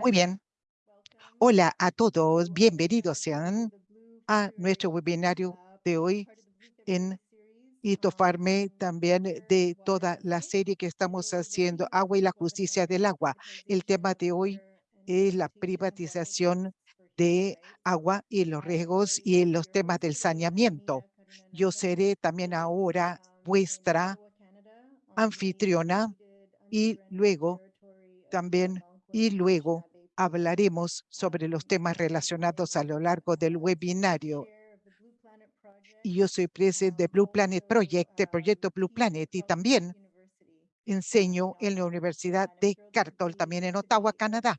Muy bien. Hola a todos, bienvenidos sean a nuestro webinario de hoy en y tomarme también de toda la serie que estamos haciendo, Agua y la Justicia del Agua. El tema de hoy es la privatización de agua y los riesgos y los temas del saneamiento. Yo seré también ahora vuestra anfitriona y luego también y luego hablaremos sobre los temas relacionados a lo largo del webinario. Y yo soy presidente de Blue Planet Project, el proyecto Blue Planet, y también enseño en la Universidad de Cartol, también en Ottawa, Canadá.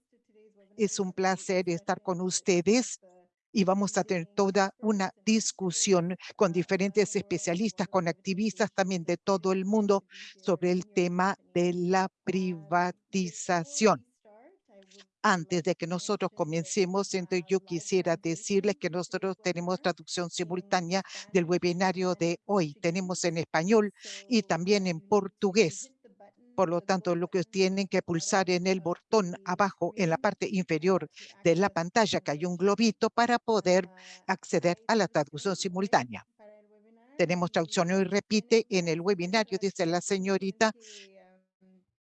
Es un placer estar con ustedes y vamos a tener toda una discusión con diferentes especialistas, con activistas también de todo el mundo sobre el tema de la privatización. Antes de que nosotros comencemos, entonces yo quisiera decirles que nosotros tenemos traducción simultánea del webinario de hoy. Tenemos en español y también en portugués. Por lo tanto, lo que tienen que pulsar en el botón abajo, en la parte inferior de la pantalla, que hay un globito para poder acceder a la traducción simultánea. Tenemos traducción hoy repite en el webinario, dice la señorita,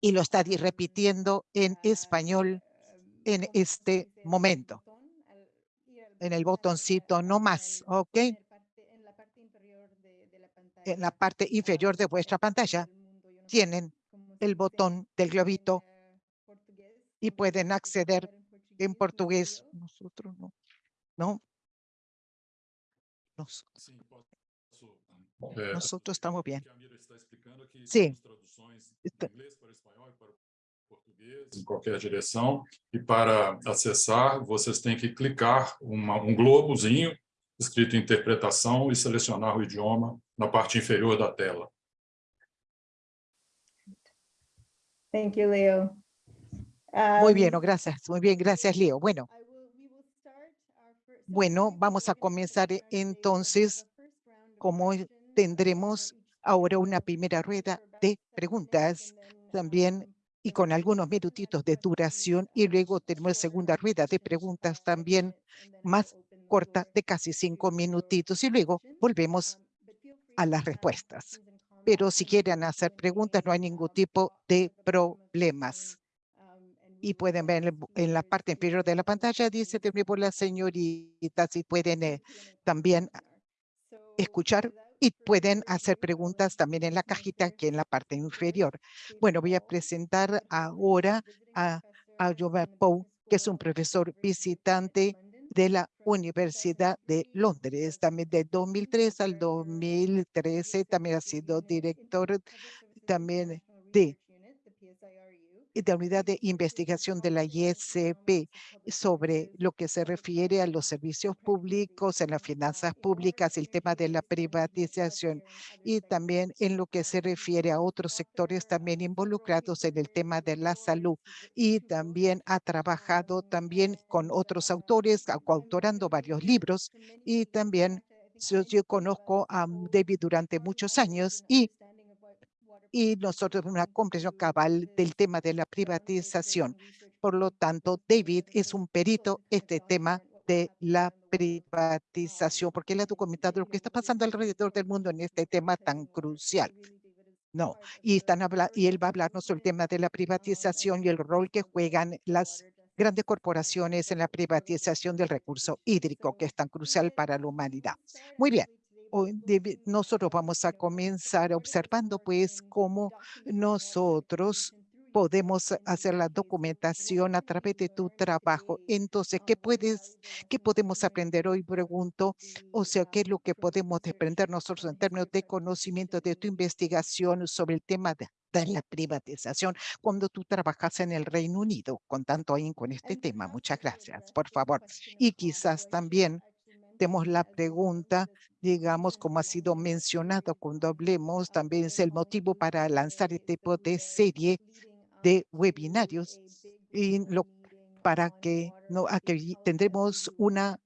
y lo está repitiendo en español en este momento. En el botoncito no más, ¿ok? En la parte inferior de vuestra pantalla tienen el botón del globito y pueden acceder en portugués. Nosotros no. ¿No? Nosotros estamos bien. Sí. em qualquer direção, e para acessar, vocês têm que clicar uma, um globozinho escrito interpretação e selecionar o idioma na parte inferior da tela. Thank you, Leo. Muy Um, bien, gracias. Muy bien, gracias, Leo. Bueno, bueno, vamos a comenzar entonces, como tendremos ahora una primera rueda de preguntas, también y con algunos minutitos de duración y luego tenemos segunda rueda de preguntas también más corta de casi cinco minutitos y luego volvemos a las respuestas. Pero si quieren hacer preguntas no hay ningún tipo de problemas. Y pueden ver en, la parte inferior de la pantalla, dice de nuevo la señorita, si pueden eh, también escuchar y pueden hacer preguntas también en la cajita que en la parte inferior. Bueno, voy a presentar ahora a, a Jovan Pou, que es un profesor visitante de la Universidad de Londres. También de 2003 al 2013 también ha sido director también de de la unidad de investigación de la ISP sobre lo que se refiere a los servicios públicos, en las finanzas públicas, el tema de la privatización y también en lo que se refiere a otros sectores también involucrados en el tema de la salud y también ha trabajado también con otros autores, coautorando varios libros y también yo, yo conozco a David durante muchos años y y nosotros una comprensión cabal del tema de la privatización. Por lo tanto, David es un perito este tema de la privatización, porque él ha documentado lo que está pasando alrededor del mundo en este tema tan crucial. No, y, están habla y él va a hablarnos sobre el tema de la privatización y el rol que juegan las grandes corporaciones en la privatización del recurso hídrico, que es tan crucial para la humanidad. Muy bien, nosotros vamos a comenzar observando pues cómo nosotros podemos hacer la documentación a través de tu trabajo. Entonces, ¿qué puedes, qué podemos aprender hoy? Pregunto, o sea, ¿qué es lo que podemos desprender nosotros en términos de conocimiento de tu investigación sobre el tema de, la privatización cuando tú trabajas en el Reino Unido con tanto ahí con este tema? Muchas gracias, por favor. Y quizás también tenemos la pregunta, digamos, como ha sido mencionado cuando hablemos, también es el motivo para lanzar este tipo de serie de webinarios y lo, para que no, que tendremos una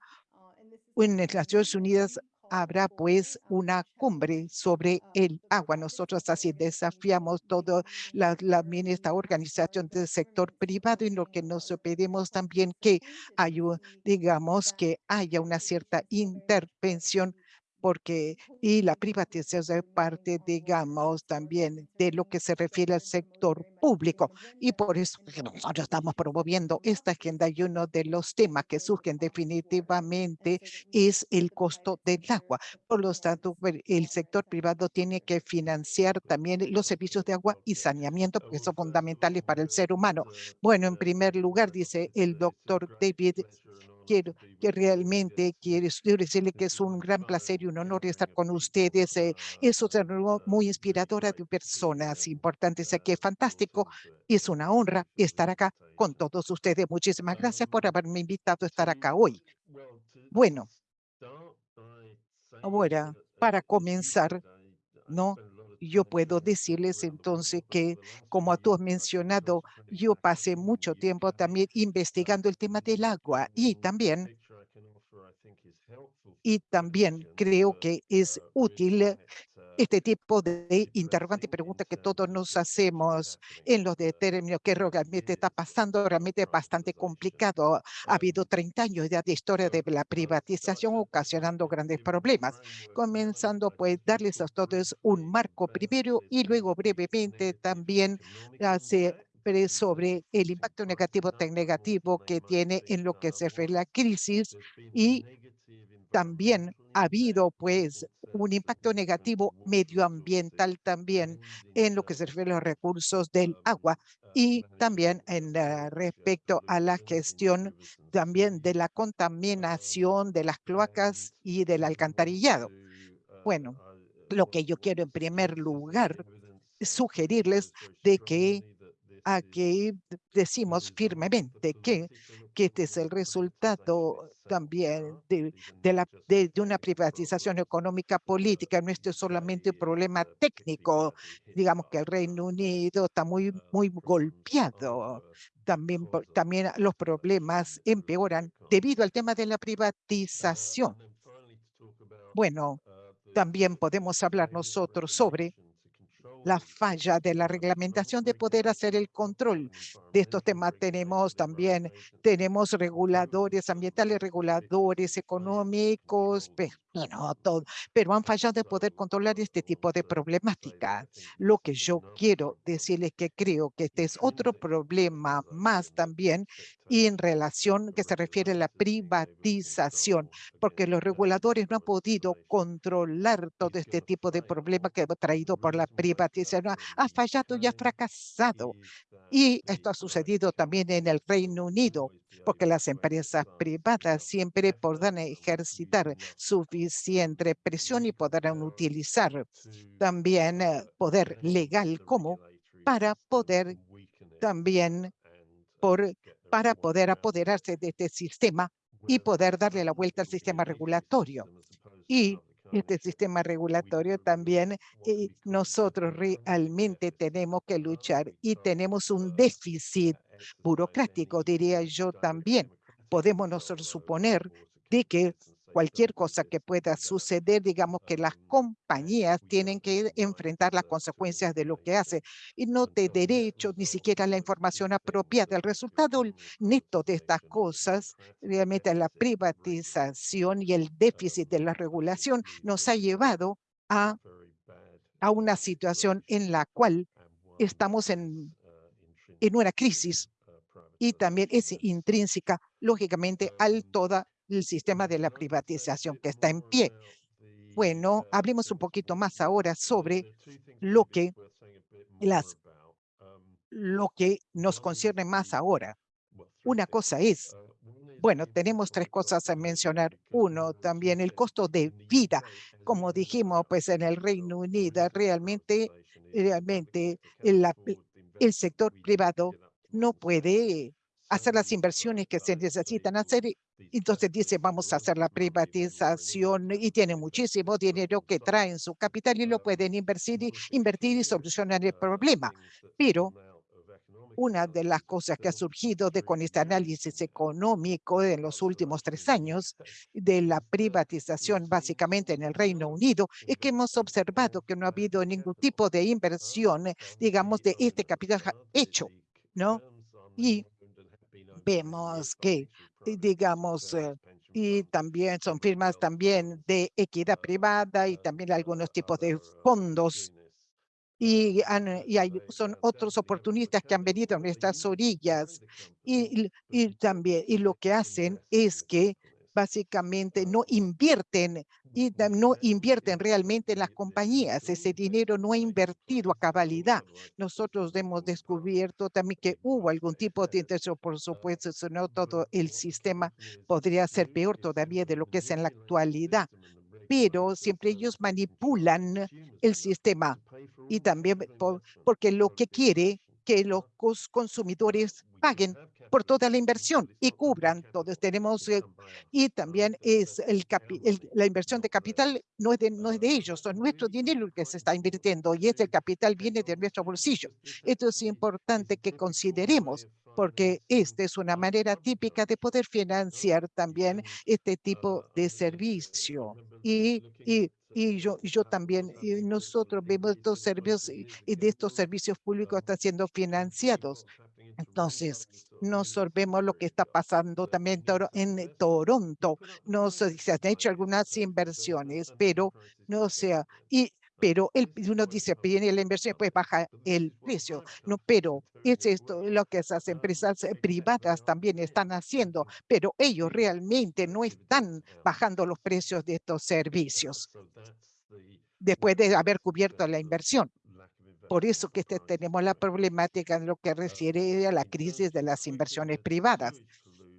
en las Naciones Unidas habrá pues una cumbre sobre el agua. Nosotros así desafiamos toda la, la esta organización del sector privado y lo que nos pedimos también que haya, digamos, que haya una cierta intervención porque y la privatización es parte, digamos, también de lo que se refiere al sector público. Y por eso nosotros estamos promoviendo esta agenda y uno de los temas que surgen definitivamente es el costo del agua. Por lo tanto, pues, el sector privado tiene que financiar también los servicios de agua y saneamiento, porque son fundamentales para el ser humano. Bueno, en primer lugar, dice el doctor David quiero que realmente quiero decirle que es un gran placer y un honor estar con ustedes. Eh, eso es muy inspiradora de personas importantes aquí. Es fantástico y es una honra estar acá con todos ustedes. Muchísimas gracias por haberme invitado a estar acá hoy. Bueno, ahora, para comenzar, ¿no? Yo puedo decirles entonces que, como tú has mencionado, yo pasé mucho tiempo también investigando el tema del agua y también y también creo que es útil este tipo de interrogante y pregunta que todos nos hacemos en los de términos que realmente está pasando, realmente es bastante complicado. Ha habido 30 años ya de historia de la privatización ocasionando grandes problemas. Comenzando pues darles a todos un marco primero y luego brevemente también hace sobre el impacto negativo tan negativo que tiene en lo que se refiere a la crisis y también ha habido pues un impacto negativo medioambiental también en lo que se refiere a los recursos del agua y también en respecto a la gestión también de la contaminación de las cloacas y del alcantarillado. Bueno, lo que yo quiero en primer lugar es sugerirles de que aquí decimos firmemente que, que este es el resultado también de, de, la, de, de, una privatización económica política, no es solamente un problema técnico, digamos que el Reino Unido está muy, muy golpeado, también, también los problemas empeoran debido al tema de la privatización. Bueno, también podemos hablar nosotros sobre la falla de la reglamentación de poder hacer el control de estos temas. Tenemos también, tenemos reguladores ambientales, reguladores económicos, no todo, pero han fallado de poder controlar este tipo de problemática. Lo que yo quiero decirles que creo que este es otro problema más también y en relación que se refiere a la privatización, porque los reguladores no han podido controlar todo este tipo de problema que ha traído por la privatización. Ha fallado y ha fracasado. Y esto ha sucedido también en el Reino Unido, porque las empresas privadas siempre podrán ejercitar suficiente presión y podrán utilizar también eh, poder legal como para poder también por para poder apoderarse de este sistema y poder darle la vuelta al sistema regulatorio. Y este sistema regulatorio también eh, nosotros realmente tenemos que luchar y tenemos un déficit burocrático, diría yo también. Podemos nosotros suponer de que cualquier cosa que pueda suceder, digamos que las compañías tienen que enfrentar las consecuencias de lo que hace y no de derechos, ni siquiera la información apropiada. El resultado neto de estas cosas, realmente la privatización y el déficit de la regulación nos ha llevado a, a una situación en la cual estamos en, en una crisis y también es intrínseca, lógicamente, al toda el sistema de la privatización que está en pie. Bueno, hablemos un poquito más ahora sobre lo que, las, lo que nos concierne más ahora. Una cosa es, bueno, tenemos tres cosas a mencionar. Uno, también el costo de vida. Como dijimos, pues en el Reino Unido realmente, realmente el, el sector privado no puede hacer las inversiones que se necesitan hacer. Entonces dice, vamos a hacer la privatización y tiene muchísimo dinero que traen su capital y lo pueden invertir y, invertir y solucionar el problema. Pero una de las cosas que ha surgido de con este análisis económico en los últimos tres años de la privatización básicamente en el Reino Unido es que hemos observado que no ha habido ningún tipo de inversión, digamos, de este capital hecho, ¿no? Y vemos que, digamos, eh, y también son firmas también de equidad privada y también algunos tipos de fondos y, y hay, son otros oportunistas que han venido a nuestras orillas y, y también y lo que hacen es que básicamente no invierten y no invierten realmente en las compañías. Ese dinero no ha invertido a cabalidad. Nosotros hemos descubierto también que hubo algún tipo de intención, por supuesto, si no todo el sistema podría ser peor todavía de lo que es en la actualidad pero siempre ellos manipulan el sistema y también porque lo que quiere que los consumidores paguen por toda la inversión y cubran. Todos tenemos, eh, y también es el, la inversión de capital no es de, no es de ellos, son nuestro dinero que se está invirtiendo y ese capital viene de nuestro bolsillo. Esto es importante que consideremos porque esta es una manera típica de poder financiar también este tipo de servicio. Y, y, y yo, yo también, y nosotros vemos estos servicios y de estos servicios públicos están siendo financiados. Entonces, nosotros vemos lo que está pasando también en Toronto. No sé si se han hecho algunas inversiones, pero no sea, y pero el, uno dice, viene la inversión, pues baja el precio. No, pero es esto lo que esas empresas eh, privadas también están haciendo, pero ellos realmente no están bajando los precios de estos servicios después de haber cubierto la inversión. Por eso que este, tenemos la problemática en lo que refiere a la crisis de las inversiones privadas.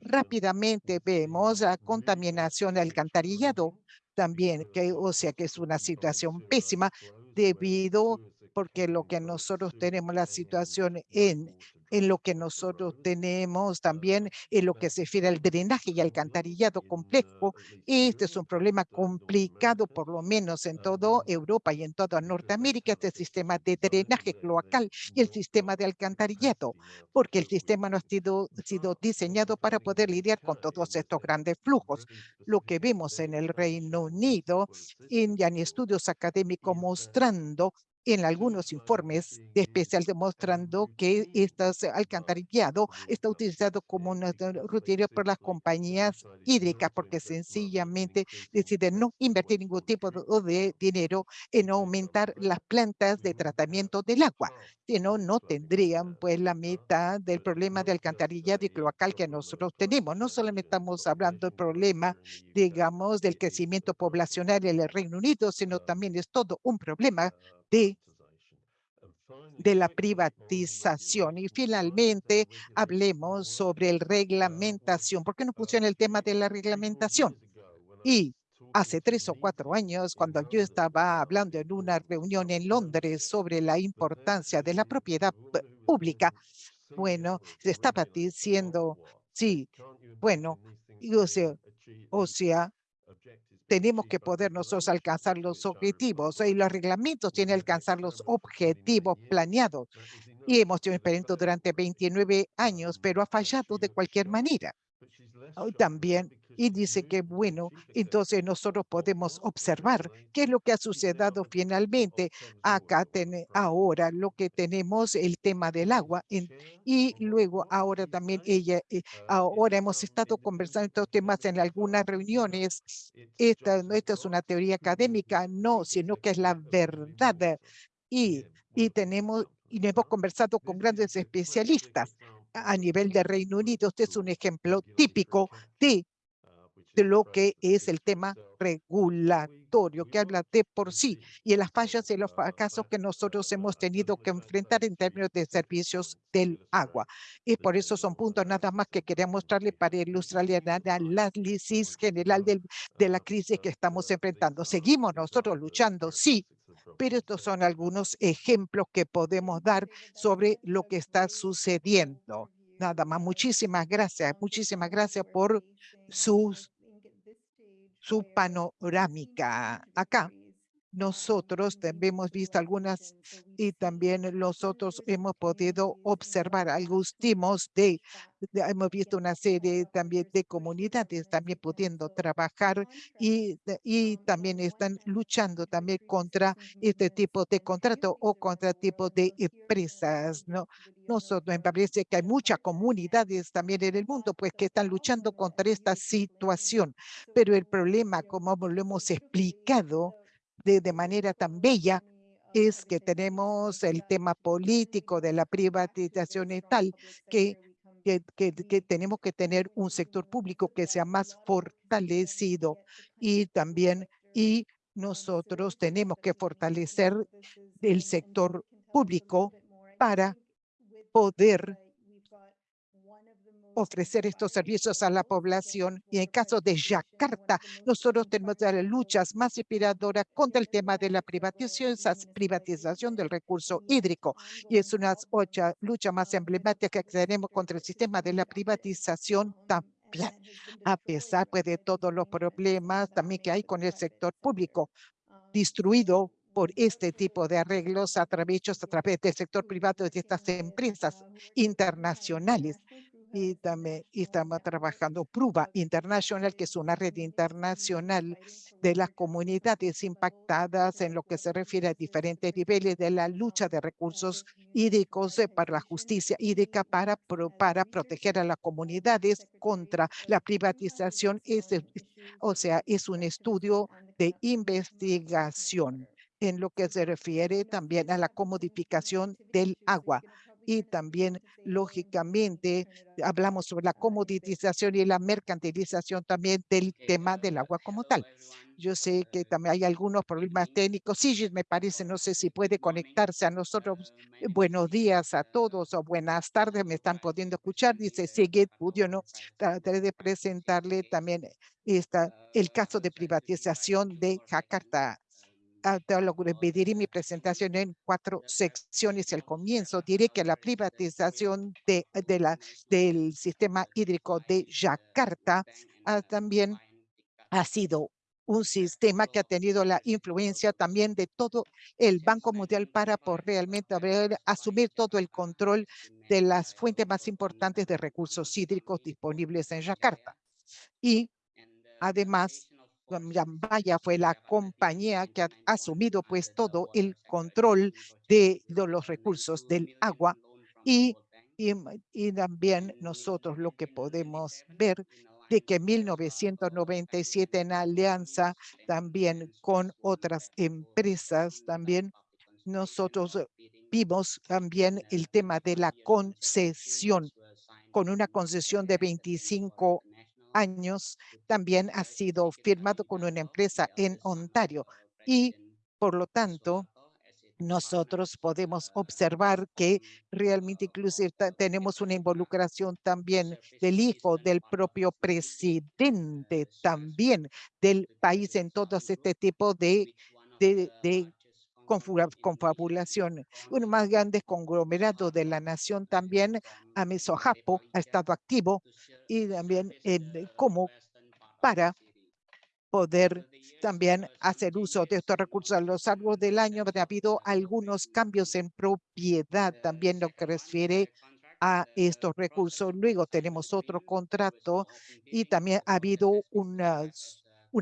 Rápidamente vemos la contaminación del alcantarillado también, que, o sea que es una situación pésima debido porque lo que nosotros tenemos la situación en en lo que nosotros tenemos también en lo que se refiere al drenaje y alcantarillado complejo. Este es un problema complicado, por lo menos en toda Europa y en toda Norteamérica, este sistema de drenaje cloacal y el sistema de alcantarillado, porque el sistema no ha sido, sido diseñado para poder lidiar con todos estos grandes flujos. Lo que vemos en el Reino Unido, en, en estudios académicos mostrando en algunos informes de especial demostrando que este alcantarillado está utilizado como una rutina por las compañías hídricas porque sencillamente deciden no invertir ningún tipo de dinero en aumentar las plantas de tratamiento del agua, si no, tendrían pues la mitad del problema de alcantarillado y cloacal que nosotros tenemos. No solamente estamos hablando del problema, digamos, del crecimiento poblacional en el Reino Unido, sino también es todo un problema de de la privatización. Y finalmente hablemos sobre el reglamentación. ¿Por qué no funciona el tema de la reglamentación? Y hace tres o cuatro años, cuando yo estaba hablando en una reunión en Londres sobre la importancia de la propiedad pública, bueno, se estaba diciendo, sí, bueno, o sea, tenemos que poder nosotros alcanzar los objetivos y los reglamentos tienen que alcanzar los objetivos planeados. Y hemos tenido experimento durante 29 años, pero ha fallado de cualquier manera. También, y dice que bueno, entonces nosotros podemos observar qué es lo que ha sucedido finalmente. Acá tiene ahora lo que tenemos el tema del agua y luego ahora también ella, eh, ahora hemos estado conversando estos temas en algunas reuniones. Esta, esta es una teoría académica, no, sino que es la verdad. Y, y tenemos y hemos conversado con grandes especialistas a nivel de Reino Unido. Este es un ejemplo típico de, de lo que es el tema regulatorio, que habla de por sí y en las fallas y los fracasos que nosotros hemos tenido que enfrentar en términos de servicios del agua. Y por eso son puntos nada más que quería mostrarle para ilustrar el análisis general del, de la crisis que estamos enfrentando. Seguimos nosotros luchando, sí, pero estos son algunos ejemplos que podemos dar sobre lo que está sucediendo. Nada más, muchísimas gracias, muchísimas gracias por sus, su panorámica acá. Nosotros también hemos visto algunas y también nosotros hemos podido observar algunos timos de, de- hemos visto una serie también de comunidades también pudiendo trabajar y, y también están luchando también contra este tipo de contrato o contra tipo de empresas, ¿no? Nosotros me parece que hay muchas comunidades también en el mundo pues que están luchando contra esta situación, pero el problema, como lo hemos explicado, de, de manera tan bella es que tenemos el tema político de la privatización y tal, que, que, que, que tenemos que tener un sector público que sea más fortalecido y también, y nosotros tenemos que fortalecer el sector público para poder ofrecer estos servicios a la población. Y en caso de Yakarta, nosotros tenemos las luchas más inspiradoras contra el tema de la privatización, privatización del recurso hídrico. Y es una lucha más emblemática que tenemos contra el sistema de la privatización también, a pesar pues, de todos los problemas también que hay con el sector público destruido por este tipo de arreglos a través, a través del sector privado de estas empresas internacionales y también y estamos trabajando Prueba Internacional, que es una red internacional de las comunidades impactadas en lo que se refiere a diferentes niveles de la lucha de recursos hídricos eh, para la justicia hídrica para, para proteger a las comunidades contra la privatización. Es, o sea, es un estudio de investigación en lo que se refiere también a la comodificación del agua y también, lógicamente, hablamos sobre la comoditización y la mercantilización también del tema del agua como tal. Yo sé que también hay algunos problemas técnicos. Sí, me parece, no sé si puede conectarse a nosotros. Eh, Buenos días a todos o buenas tardes, me están pudiendo escuchar. Dice Pudio, ¿no? Trataré de presentarle también esta, el caso de privatización de Jakarta te lo dividiré mi presentación en cuatro secciones. Al comienzo diré que la privatización de, de la, del sistema hídrico de Yakarta ah, también ha sido un sistema que ha tenido la influencia también de todo el Banco Mundial para por realmente haber, asumir todo el control de las fuentes más importantes de recursos hídricos disponibles en Yakarta. Y además, Yambaya fue la compañía que ha asumido pues todo el control de, los recursos del agua y, y, y también nosotros lo que podemos ver de que en 1997 en alianza también con otras empresas también nosotros vimos también el tema de la concesión con una concesión de 25 años también ha sido firmado con una empresa en Ontario y por lo tanto nosotros podemos observar que realmente inclusive tenemos una involucración también del hijo del propio presidente también del país en todo este tipo de, de, de confabulación. Uno más grande conglomerado de la nación también, Amesojapo, ha estado activo y también en, como para poder también hacer uso de estos recursos a lo largo del año. Ha habido algunos cambios en propiedad también lo que refiere a estos recursos. Luego tenemos otro contrato y también ha habido un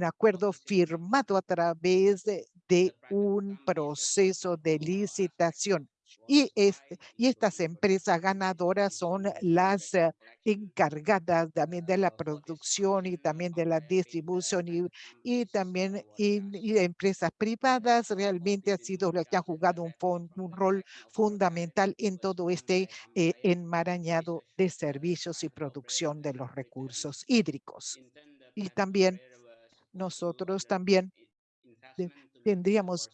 acuerdo firmado a través de, de un proceso de licitación. Y, este, y estas empresas ganadoras son las eh, encargadas también de la producción y también de la distribución y, y también empresas privadas realmente han sido las que han jugado un, rol fundamental en todo este eh, enmarañado de servicios y producción de los recursos hídricos. Y también nosotros también tendríamos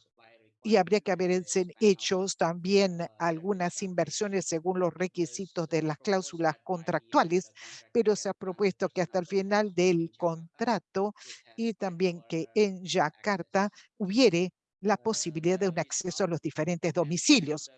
y habría que haber hecho también algunas inversiones según los requisitos de las cláusulas contractuales, pero se ha propuesto que hasta el final del contrato y también que en Yakarta hubiere la posibilidad de un acceso a los diferentes domicilios.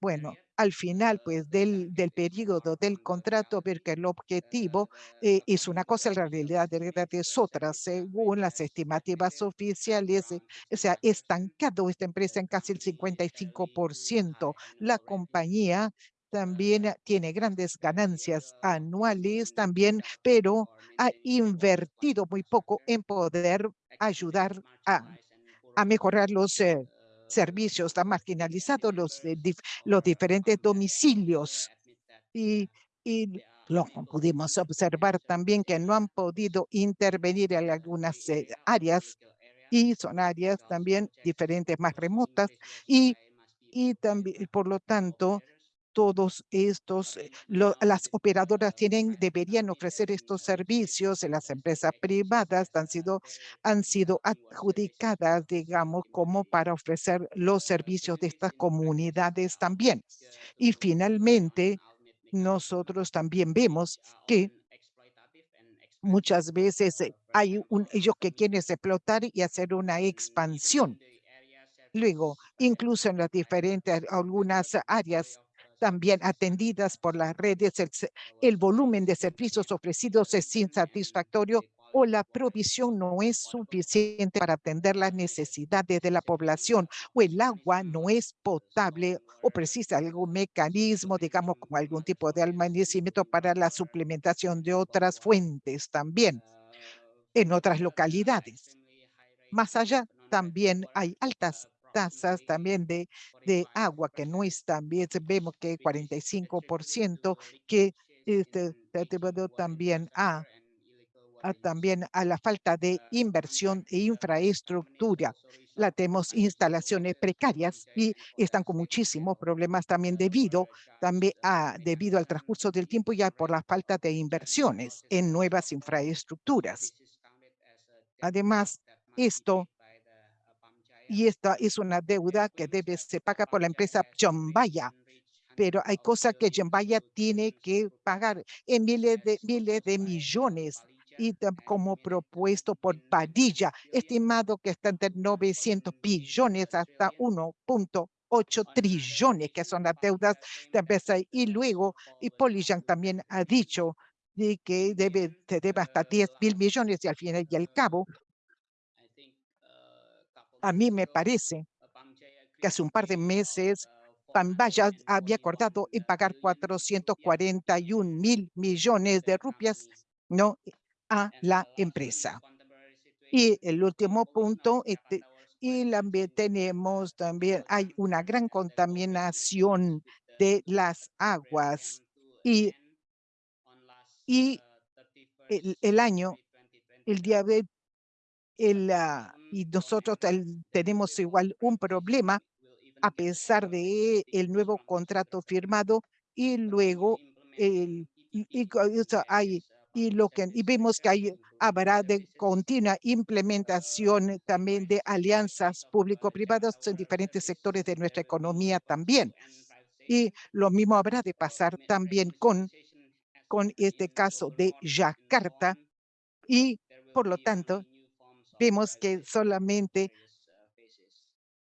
Bueno, al final pues del, del periodo del contrato, ver que el objetivo eh, es una cosa, la realidad es otra, según las estimativas oficiales, eh, o sea, estancado esta empresa en casi el 55%. La compañía también tiene grandes ganancias anuales también, pero ha invertido muy poco en poder ayudar a, a mejorar los eh, servicios, está marginalizado los, eh, los diferentes domicilios. y, y lo pudimos observar también que no han podido intervenir en algunas eh, áreas y son áreas también diferentes, más remotas y, y también, por lo tanto, todos estos, eh, lo- las operadoras tienen, deberían ofrecer estos servicios en las empresas privadas, han sido, han sido adjudicadas, digamos, como para ofrecer los servicios de estas comunidades también. Y finalmente, nosotros también vemos que muchas veces eh, hay un, ellos que quieren explotar y hacer una expansión. Luego, incluso en las diferentes, algunas áreas también atendidas por las redes, el, se- el volumen de servicios ofrecidos es insatisfactorio o la provisión no es suficiente para atender las necesidades de la población, o el agua no es potable, o precisa algún mecanismo, digamos, como algún tipo de almacenamiento para la suplementación de otras fuentes también en otras localidades. Más allá, también hay altas tasas también de, de agua que no están bien. Vemos que 45% que este, también a, a también a la falta de inversión e infraestructura. La tenemos instalaciones precarias y están con muchísimos problemas también debido, también a, debido al transcurso del tiempo y por la falta de inversiones en nuevas infraestructuras. Además, esto y esta es una deuda que debe se paga por la empresa Jambaya, pero hay cosas que Jambaya tiene que pagar en miles de miles de millones y como propuesto por Padilla, estimado que está entre 900 billones hasta 1.8 trillones, que son las deudas de empresa. Y luego, y Polillan también ha dicho de que debe, se debe hasta 10 mil millones y al final y al cabo, a mí me parece que hace un par de meses Pambaya había acordado en pagar 441 mil millones de rupias ¿no? a la empresa. Y el último punto, este, y también tenemos también, hay una gran contaminación de las aguas y, y el, año, el día de ah, y nosotros tenemos igual un problema a pesar de el nuevo contrato firmado y luego el, y, y hay, y lo que y vemos que hay, habrá de continua implementación también de alianzas público-privadas en diferentes sectores de nuestra economía también. Y lo mismo habrá de pasar también con, con este caso de Yakarta y por lo tanto vemos que solamente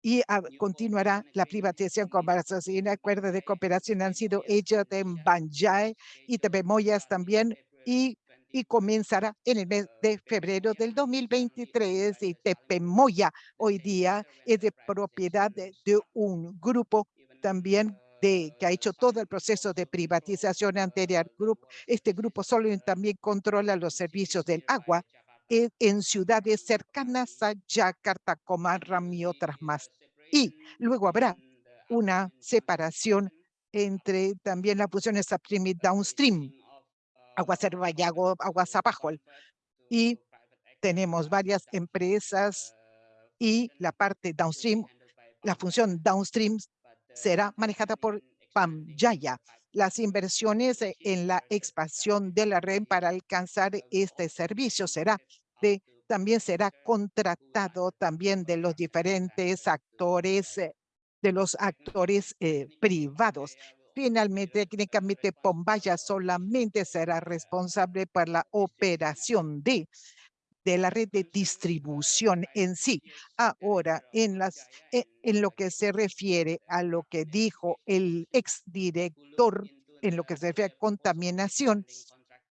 y continuará la privatización con y acuerdos de cooperación han sido hechos en Banjai y Tepemoyas también y, comenzará en el mes de febrero del 2023 y Tepemoya hoy día es de propiedad de, de un grupo también de, que ha hecho todo el proceso de privatización anterior. Este grupo solo también controla los servicios del agua en, en ciudades cercanas a Yakarta, Comarram y otras más. Y luego habrá una separación entre también las funciones upstream y downstream, aguas arriba y agu- aguas abajo. Y tenemos varias empresas y la parte downstream, la función downstream será manejada por Pamjaya. Las inversiones eh, en la expansión de la red para alcanzar este servicio será también será contratado también de los diferentes actores, eh, de los actores eh, privados. Finalmente, técnicamente, Pombaya solamente será responsable por la operación de de la red de distribución en sí. Ahora, en, las, e- en lo que se refiere a lo que dijo el exdirector, en lo que se refiere a contaminación,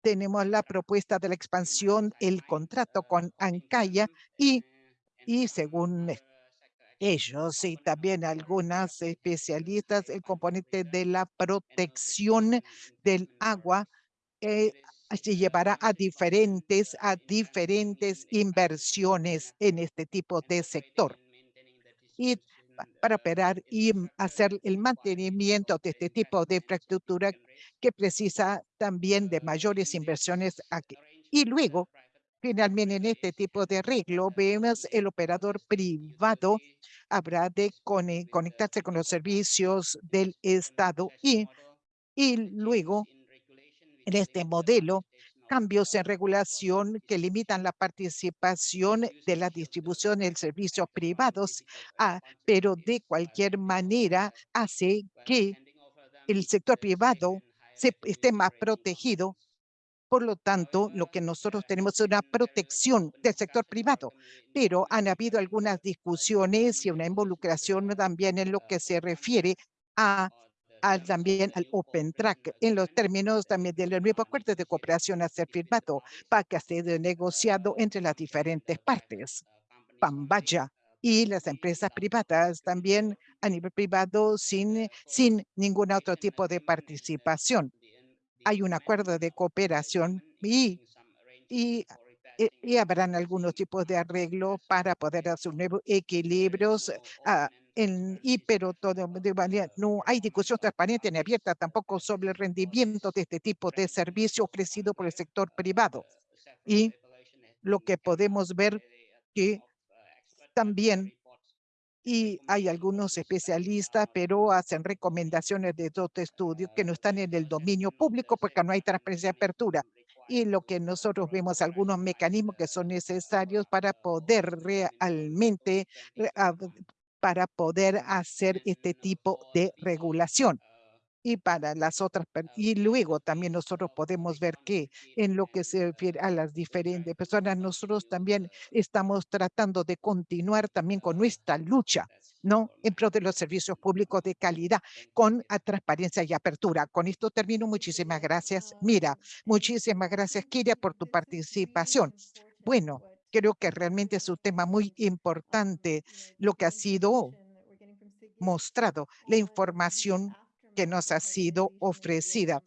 tenemos la propuesta de la expansión, el contrato con Ancaya y, y según ellos y también algunas especialistas, el componente de la protección del agua eh, se llevará a diferentes, a diferentes inversiones en este tipo de sector. Para operar y m- hacer el mantenimiento de este tipo de infraestructura que precisa también de mayores inversiones aquí. Y luego, finalmente, en este tipo de arreglo, vemos el operador privado habrá de cone- conectarse con los servicios del Estado y, y luego en este modelo cambios en regulación que limitan la participación de la distribución en servicios privados, ah, pero de cualquier manera hace que el sector privado se, esté más protegido. Por lo tanto, lo que nosotros tenemos es una protección del sector privado, pero han habido algunas discusiones y una involucración también en lo que se refiere a al también al Open Track, en los términos también del nuevo acuerdo de cooperación a ser firmado para que ha sido negociado entre las diferentes partes. Pambaya y las empresas privadas también a nivel privado sin, sin ningún otro tipo de participación. Hay un acuerdo de cooperación y, y, y- y habrán algunos tipos de arreglo para poder hacer nuevos equilibrios ah, en, y pero todo de no hay discusión transparente ni abierta tampoco sobre el rendimiento de este tipo de servicio ofrecido por el sector privado. Y lo que podemos ver que también y hay algunos especialistas, pero hacen recomendaciones de dos estudios que no están en el dominio público porque no hay transparencia y apertura. Y lo que nosotros vemos, algunos mecanismos que son necesarios para poder realmente, para poder hacer este tipo de regulación y para las otras, y luego también nosotros podemos ver que en lo que se refiere a las diferentes personas, nosotros también estamos tratando de continuar también con nuestra lucha, ¿no? En pro de los servicios públicos de calidad, con transparencia y apertura. Con esto termino. Muchísimas gracias. Mira, muchísimas gracias, Kiria, por tu participación. Bueno, creo que realmente es un tema muy importante lo que ha sido mostrado, la información que nos ha sido ofrecida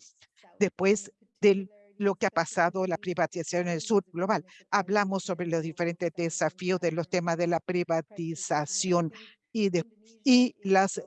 después de lo que ha pasado la privatización en el sur global. Hablamos sobre los diferentes desafíos de los temas de la privatización y, de, y las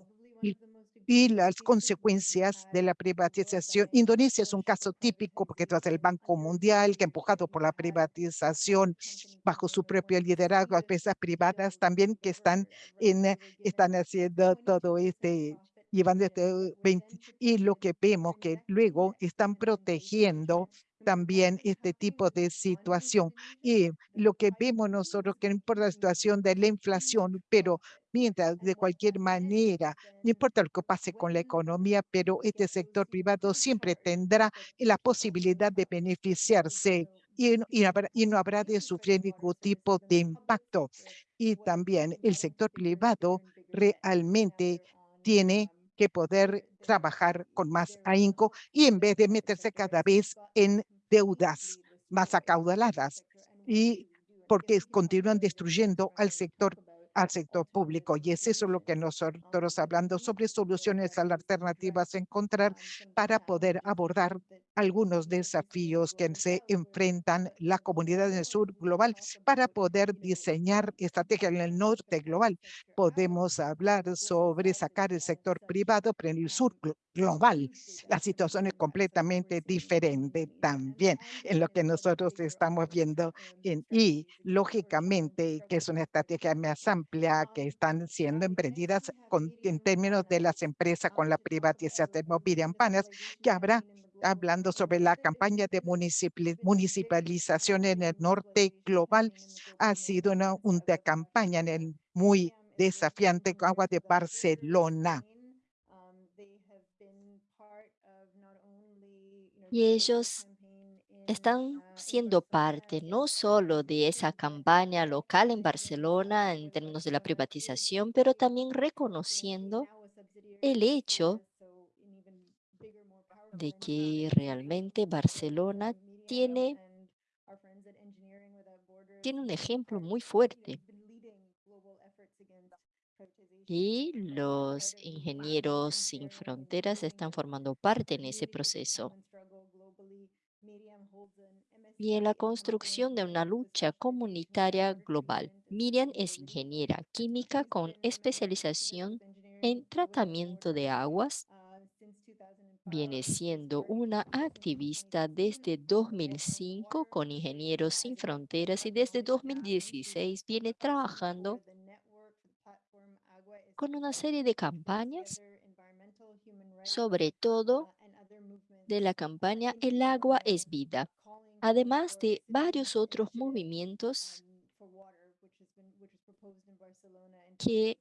y las consecuencias de la privatización. Indonesia es un caso típico porque tras el Banco Mundial, que empujado por la privatización bajo su propio liderazgo, empresas privadas también que están, en, eh, están haciendo todo este, llevando este 20, y lo que vemos que luego están protegiendo también este tipo de situación. Y lo que vemos nosotros que no importa la situación de la inflación, pero mientras de cualquier manera, no importa lo que pase con la economía, pero este sector privado siempre tendrá la posibilidad de beneficiarse y, y y no habrá de sufrir ningún tipo de impacto. Y también el sector privado realmente tiene que poder trabajar con más ahínco y en vez de meterse cada vez en deudas más acaudaladas y porque continúan destruyendo al sector al sector público y es eso lo que nosotros hablando sobre soluciones alternativas a encontrar para poder abordar algunos desafíos que se enfrentan la comunidad en el sur global para poder diseñar estrategias en el norte global. Podemos hablar sobre sacar el sector privado, pero en el sur glo- global la situación es completamente diferente también en lo que nosotros estamos viendo en, y lógicamente que es una estrategia más que están siendo emprendidas con, en términos de las empresas con la privatización de Miriam Panas, que habrá hablando sobre la campaña de municipali- municipalización en el norte global, ha sido una, una campaña en el muy desafiante agua de Barcelona. Y ellos están siendo parte no solo de esa campaña local en Barcelona en términos de la privatización, pero también reconociendo el hecho de que realmente Barcelona tiene, tiene un ejemplo muy fuerte. Y los ingenieros sin fronteras están formando parte en ese proceso. Y en la construcción de una lucha comunitaria global. Miriam es ingeniera química con especialización en tratamiento de aguas viene siendo una activista desde 2005 con Ingenieros Sin Fronteras y desde 2016 viene trabajando con una serie de campañas, sobre todo de la campaña El agua es vida, además de varios otros movimientos que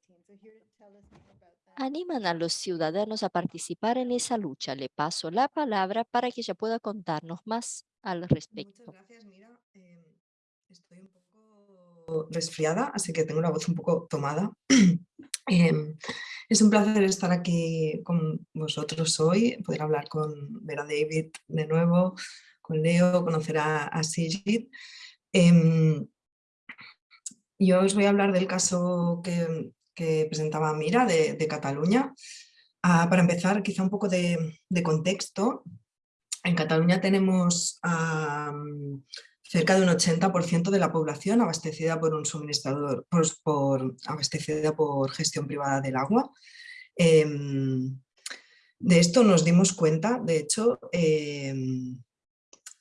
animan a los ciudadanos a participar en esa lucha. Le paso la palabra para que ella pueda contarnos más al respecto. Muchas gracias, Mira. Em, estoy un poco resfriada, así que tengo la voz un poco tomada. Em, es un placer estar aquí con vosotros hoy, poder hablar con Vera David de nuevo, con Leo, conocer a, a. Em, yo os voy a hablar del caso que, que presentaba Mira de, Cataluña. Ah, para empezar, quizá un poco de, contexto. En Cataluña tenemos cerca de un 80% de la población abastecida por un suministrador, por, abastecida por gestión privada del agua. Em, de esto nos dimos cuenta, de hecho, em,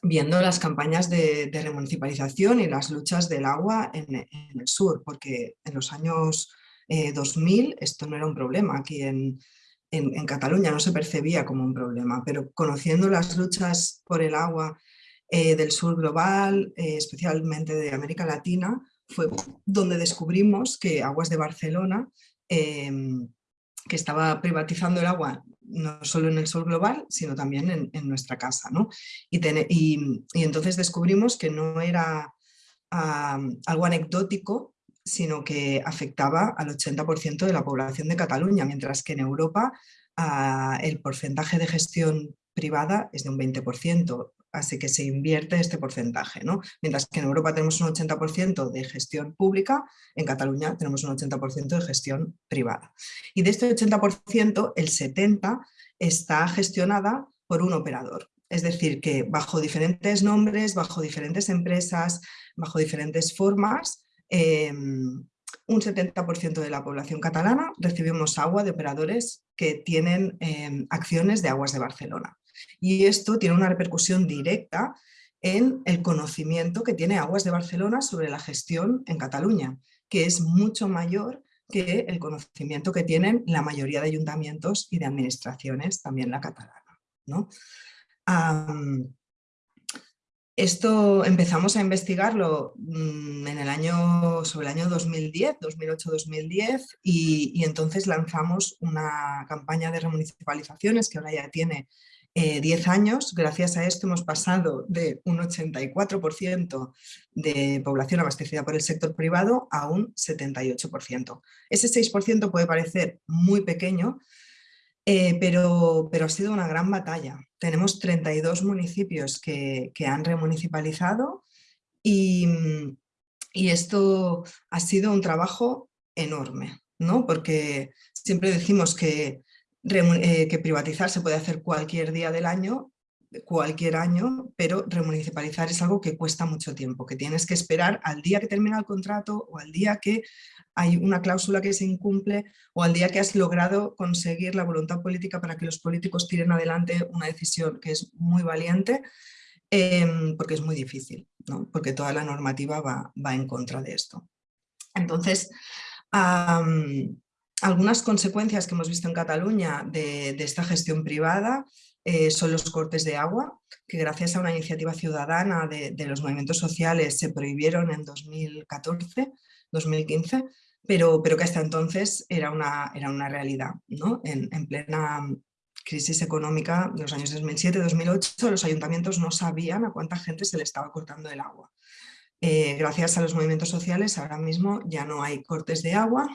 viendo las campañas de, remunicipalización y las luchas del agua en, en, el sur, porque en los años 2000 eh, esto no era un problema aquí en, Cataluña, no se percibía como un problema, pero conociendo las luchas por el agua eh, del sur global, eh, especialmente de América Latina, fue donde descubrimos que Aguas de Barcelona, em, que estaba privatizando el agua no solo en el sur global, sino también en, nuestra casa. Y, entonces descubrimos que no era algo anecdótico sino que afectaba al 80% de la población de Cataluña, mientras que en Europa ah, el porcentaje de gestión privada es de un 20%, así que se invierte este porcentaje. ¿no? Mientras que en Europa tenemos un 80% de gestión pública, en Cataluña tenemos un 80% de gestión privada. Y de este 80%, el 70% está gestionada por un operador. Es decir, que bajo diferentes nombres, bajo diferentes empresas, bajo diferentes formas, Em, un 70% de la población catalana recibimos agua de operadores que tienen em, acciones de aguas de Barcelona. Y esto tiene una repercusión directa en el conocimiento que tiene Aguas de Barcelona sobre la gestión en Cataluña, que es mucho mayor que el conocimiento que tienen la mayoría de ayuntamientos y de administraciones, también la catalana. ¿no? Esto empezamos a investigarlo mm, en el año, sobre el año 2010, 2008-2010 y, entonces lanzamos una campaña de remunicipalizaciones que ahora ya tiene 10 eh, años. Gracias a esto hemos pasado de un 84% de población abastecida por el sector privado a un 78%. Ese 6% puede parecer muy pequeño, eh, pero, pero ha sido una gran batalla. Tenemos 32 municipios que, han remunicipalizado y, y, esto ha sido un trabajo enorme, ¿no? porque siempre decimos que, que privatizar se puede hacer cualquier día del año, cualquier año, pero remunicipalizar es algo que cuesta mucho tiempo, que tienes que esperar al día que termina el contrato o al día que hay una cláusula que se incumple o al día que has logrado conseguir la voluntad política para que los políticos tiren adelante una decisión que es muy valiente, em, porque es muy difícil, porque toda la normativa va, en contra de esto. Entonces, algunas consecuencias que hemos visto en Cataluña de, esta gestión privada eh, son los cortes de agua, que gracias a una iniciativa ciudadana de, de los movimientos sociales se prohibieron en 2014, 2015, pero, pero que hasta entonces era una, era una realidad. ¿no? En, en, plena, crisis económica de los años 2007-2008, los ayuntamientos no sabían a cuánta gente se le estaba cortando el agua. Eh, gracias a los movimientos sociales ahora mismo ya no hay cortes de agua,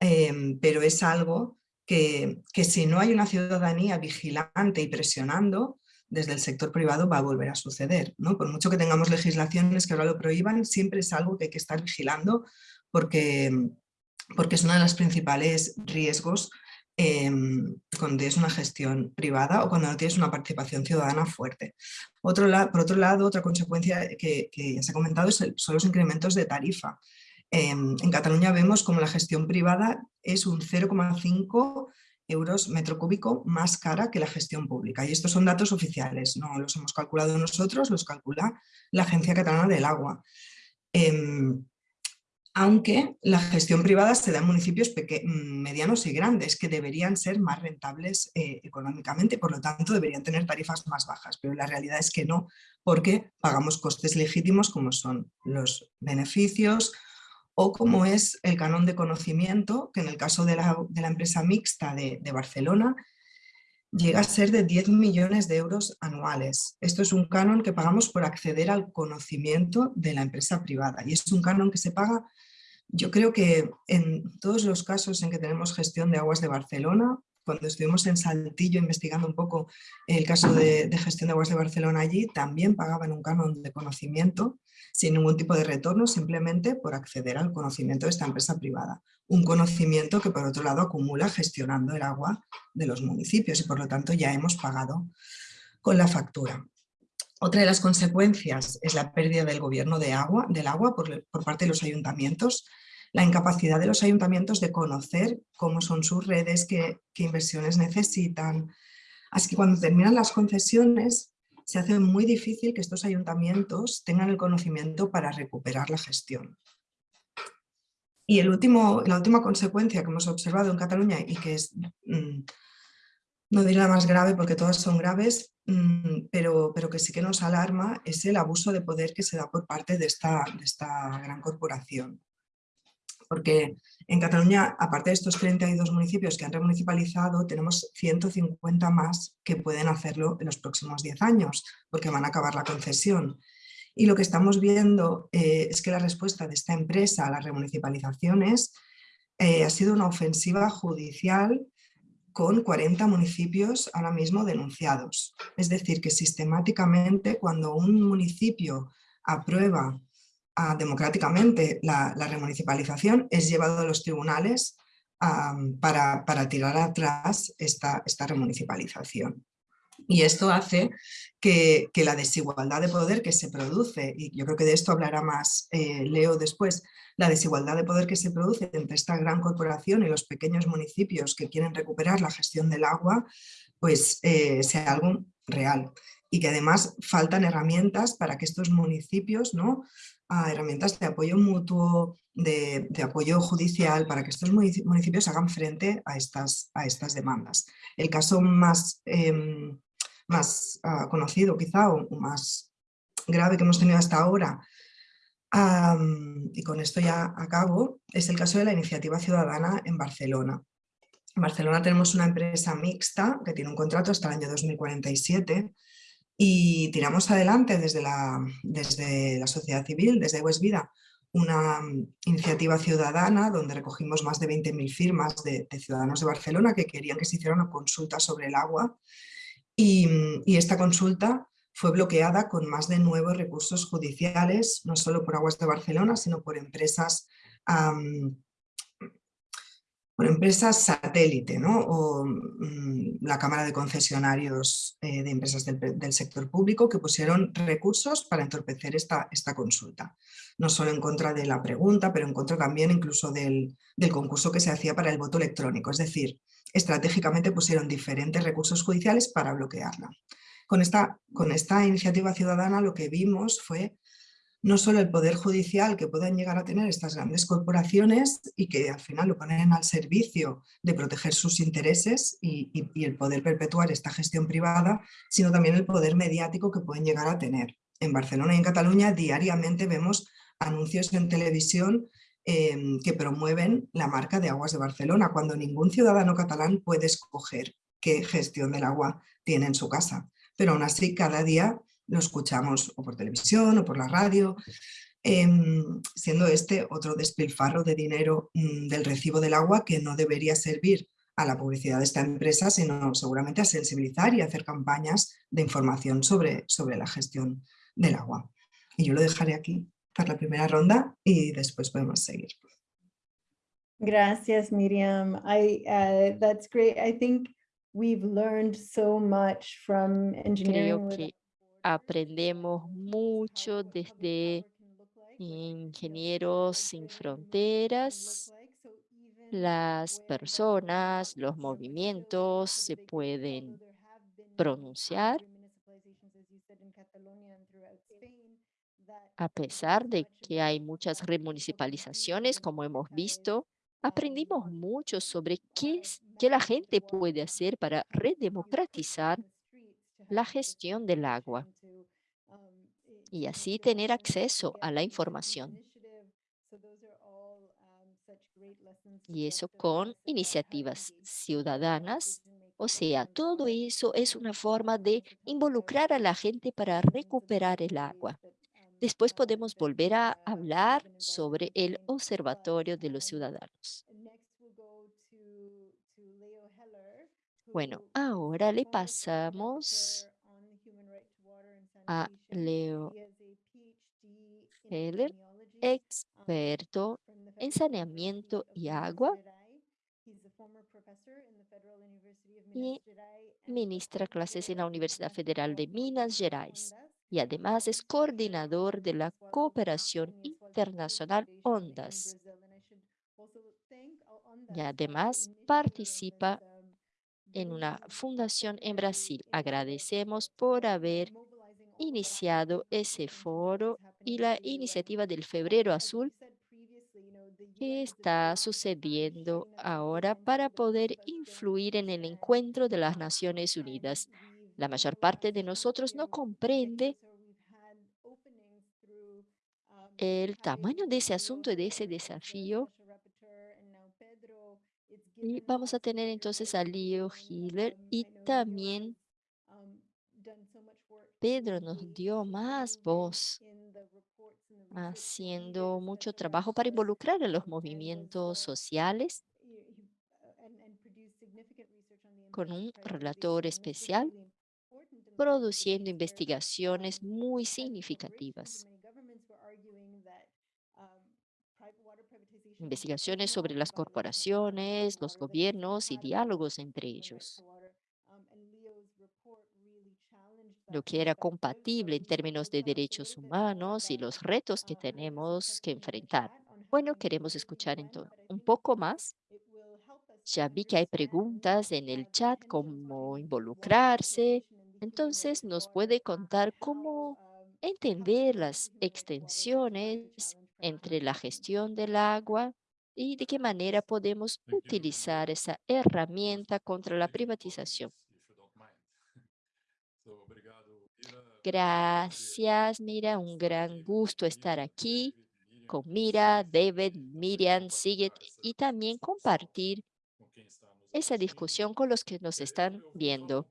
em, pero es algo que, que si no hay una ciudadanía vigilante y presionando, desde el sector privado va a volver a suceder. ¿no? Por mucho que tengamos legislaciones que ahora lo prohíban, siempre es algo que hay que estar vigilando porque, porque es uno de los principales riesgos eh, cuando tienes una gestión privada o cuando no tienes una participación ciudadana fuerte. Por otro lado, otra consecuencia que, ya se ha comentado es son los incrementos de tarifa. Em, en Cataluña vemos como la gestión privada es un 0,5 euros metro cúbico más cara que la gestión pública. Y estos son datos oficiales, no los hemos calculado nosotros, los calcula la Agencia Catalana del Agua. Em, aunque la gestión privada se da en municipios mm, medianos y grandes que deberían ser más rentables eh, económicamente por lo tanto deberían tener tarifas más bajas, pero la realidad es que no, porque pagamos costes legítimos como son los beneficios o como es el canon de conocimiento, que en el caso de la, empresa mixta de, Barcelona llega a ser de 10 millones de euros anuales. Esto es un canon que pagamos por acceder al conocimiento de la empresa privada y es un canon que se paga yo creo que en todos los casos en que tenemos gestión de aguas de Barcelona, cuando estuvimos en Saltillo investigando un poco el caso de, gestión de aguas de Barcelona allí, también pagaban un canon de conocimiento sin ningún tipo de retorno, simplemente por acceder al conocimiento de esta empresa privada. Un conocimiento que por otro lado acumula gestionando el agua de los municipios y por lo tanto ya hemos pagado con la factura. Otra de las consecuencias es la pérdida del gobierno de agua, del agua por, parte de los ayuntamientos, la incapacidad de los ayuntamientos de conocer cómo son sus redes, qué, inversiones necesitan. Así que cuando terminan las concesiones se hace muy difícil que estos ayuntamientos tengan el conocimiento para recuperar la gestión. Y el último, la última consecuencia que hemos observado en Cataluña y que es, mm, no diré la más grave porque todas son graves, Mm, pero, pero que sí que nos alarma es el abuso de poder que se da por parte de esta, de esta gran corporación. Porque en Cataluña, aparte de estos 32 municipios que han remunicipalizado, tenemos 150 más que pueden hacerlo en los próximos 10 años, porque van a acabar la concesión. Y lo que estamos viendo eh, es que la respuesta de esta empresa a las remunicipalizaciones eh, ha sido una ofensiva judicial con 40 municipios ahora mismo denunciados. Es decir, que sistemáticamente cuando un municipio aprueba democráticamente la, remunicipalización es llevado a los tribunales para, para, tirar atrás esta, esta remunicipalización. Y esto hace que, que, la desigualdad de poder que se produce, y yo creo que de esto hablará más eh, Leo después, la desigualdad de poder que se produce entre esta gran corporación y los pequeños municipios que quieren recuperar la gestión del agua, pues eh, sea algo real. Y que además faltan herramientas para que estos municipios, ¿no? Ah, herramientas de apoyo mutuo, de, apoyo judicial, para que estos municipios hagan frente a estas, a estas demandas. El caso más, em, más ah, conocido quizá o más grave que hemos tenido hasta ahora y con esto ya acabo, es el caso de la iniciativa ciudadana en Barcelona. En Barcelona tenemos una empresa mixta que tiene un contrato hasta el año 2047 y tiramos adelante desde la, desde la sociedad civil, desde West Vida, una iniciativa ciudadana donde recogimos más de 20.000 firmas de, ciudadanos de Barcelona que querían que se hiciera una consulta sobre el agua y, y esta consulta fue bloqueada con más de nueve recursos judiciales, no solo por Aguas de Barcelona, sino por empresas, por empresas satélite, ¿no? o mm, la Cámara de Concesionarios eh, de Empresas del, Sector Público que pusieron recursos para entorpecer esta, esta consulta. No solo en contra de la pregunta, pero en contra también incluso del, del concurso que se hacía para el voto electrónico. Es decir, estratégicamente pusieron diferentes recursos judiciales para bloquearla. Con esta, con esta iniciativa ciudadana lo que vimos fue no solo el poder judicial que pueden llegar a tener estas grandes corporaciones y que al final lo ponen al servicio de proteger sus intereses y, el poder perpetuar esta gestión privada, sino también el poder mediático que pueden llegar a tener. En Barcelona y en Cataluña diariamente vemos anuncios en televisión em, que promueven la marca de Aguas de Barcelona, cuando ningún ciudadano catalán puede escoger qué gestión del agua tiene en su casa. Pero aún así, cada día lo escuchamos o por televisión o por la radio, em, siendo este otro despilfarro de dinero mm, del recibo del agua que no debería servir a la publicidad de esta empresa, sino seguramente a sensibilizar y hacer campañas de información sobre, sobre la gestión del agua. Y yo lo dejaré aquí para la primera ronda y después podemos seguir. Gracias, Miriam. I, uh, that's great. I think we've learned so much from engineering. Creo with que aprendemos mucho desde Ingenieros Sin Fronteras. Las personas, los movimientos se pueden pronunciar a pesar de que hay muchas remunicipalizaciones, como hemos visto, aprendimos mucho sobre qué, es, qué la gente puede hacer para redemocratizar la gestión del agua y así tener acceso a la información. Y eso con iniciativas ciudadanas. O sea, todo eso es una forma de involucrar a la gente para recuperar el agua. Después podemos volver a hablar sobre el Observatorio de los Ciudadanos. Bueno, ahora le pasamos a Leo Heller, experto en saneamiento y agua y ministra clases en la Universidad Federal de Minas Gerais. Y además es coordinador de la cooperación internacional ONDAS. Y además participa en una fundación en Brasil. Agradecemos por haber iniciado ese foro y la iniciativa del Febrero Azul que está sucediendo ahora para poder influir en el encuentro de las Naciones Unidas. La mayor parte de nosotros no comprende el tamaño de ese asunto y de ese desafío. Y vamos a tener entonces a Leo Hiller y también Pedro nos dio más voz haciendo mucho trabajo para involucrar a los movimientos sociales con un relator especial produciendo investigaciones muy significativas. Investigaciones sobre las corporaciones, los gobiernos y diálogos entre ellos. Lo que era compatible en términos de derechos humanos y los retos que tenemos que enfrentar. Bueno, queremos escuchar entonces un poco más. Ya vi que hay preguntas en el chat, cómo involucrarse. Entonces, ¿nos puede contar cómo entender las extensiones entre la gestión del agua y de qué manera podemos utilizar esa herramienta contra la privatización? Gracias, Mira, un gran gusto estar aquí con Mira, David, Miriam, Sigrid y también compartir esa discusión con los que nos están viendo.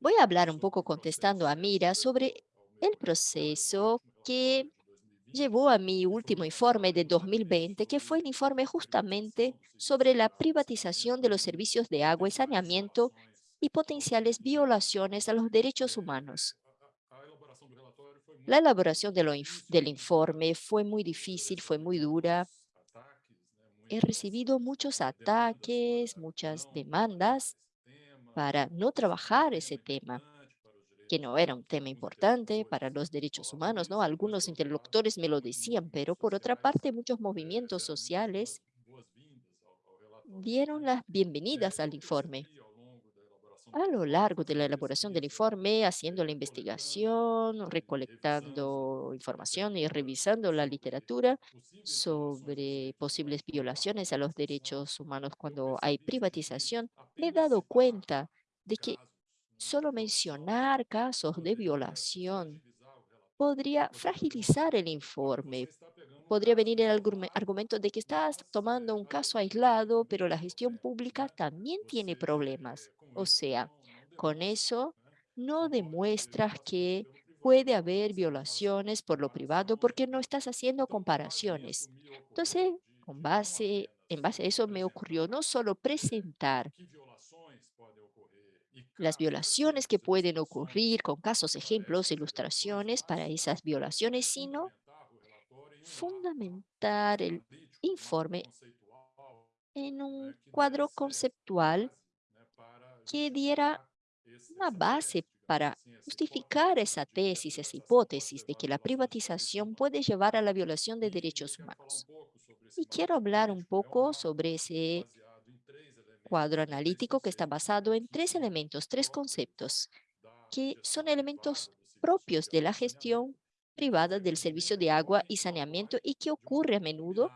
Voy a hablar un poco contestando a Mira sobre el proceso que llevó a mi último informe de 2020, que fue el informe justamente sobre la privatización de los servicios de agua y saneamiento y potenciales violaciones a los derechos humanos. La elaboración del informe fue muy difícil, fue muy dura. He recibido muchos ataques, muchas demandas para no trabajar ese tema, que no era un tema importante para los derechos humanos, ¿no? Algunos interlocutores me lo decían, pero por otra parte muchos movimientos sociales dieron las bienvenidas al informe. A lo largo de la elaboración del informe, haciendo la investigación, recolectando información y revisando la literatura sobre posibles violaciones a los derechos humanos cuando hay privatización, me he dado cuenta de que solo mencionar casos de violación podría fragilizar el informe podría venir el argume- argumento de que estás tomando un caso aislado, pero la gestión pública también tiene problemas. O sea, con eso no demuestras que puede haber violaciones por lo privado porque no estás haciendo comparaciones. Entonces, en base a eso me ocurrió no solo presentar las violaciones que pueden ocurrir con casos, ejemplos, ilustraciones para esas violaciones, sino fundamentar el informe en un cuadro conceptual que diera una base para justificar esa tesis, esa hipótesis de que la privatización puede llevar a la violación de derechos humanos. Y quiero hablar un poco sobre ese cuadro analítico que está basado en tres elementos, tres conceptos, que son elementos propios de la gestión privada del servicio de agua y saneamiento y que ocurre a menudo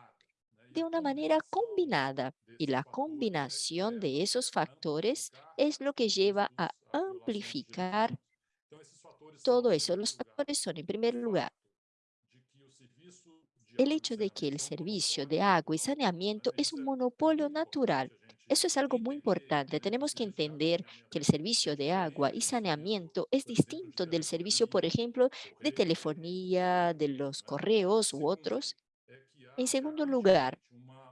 de una manera combinada. Y la combinación de esos factores es lo que lleva a amplificar todo eso. Los factores son, en primer lugar, el hecho de que el servicio de agua y saneamiento es un monopolio natural. Eso es algo muy importante. Tenemos que entender que el servicio de agua y saneamiento es distinto del servicio, por ejemplo, de telefonía, de los correos u otros. En segundo lugar,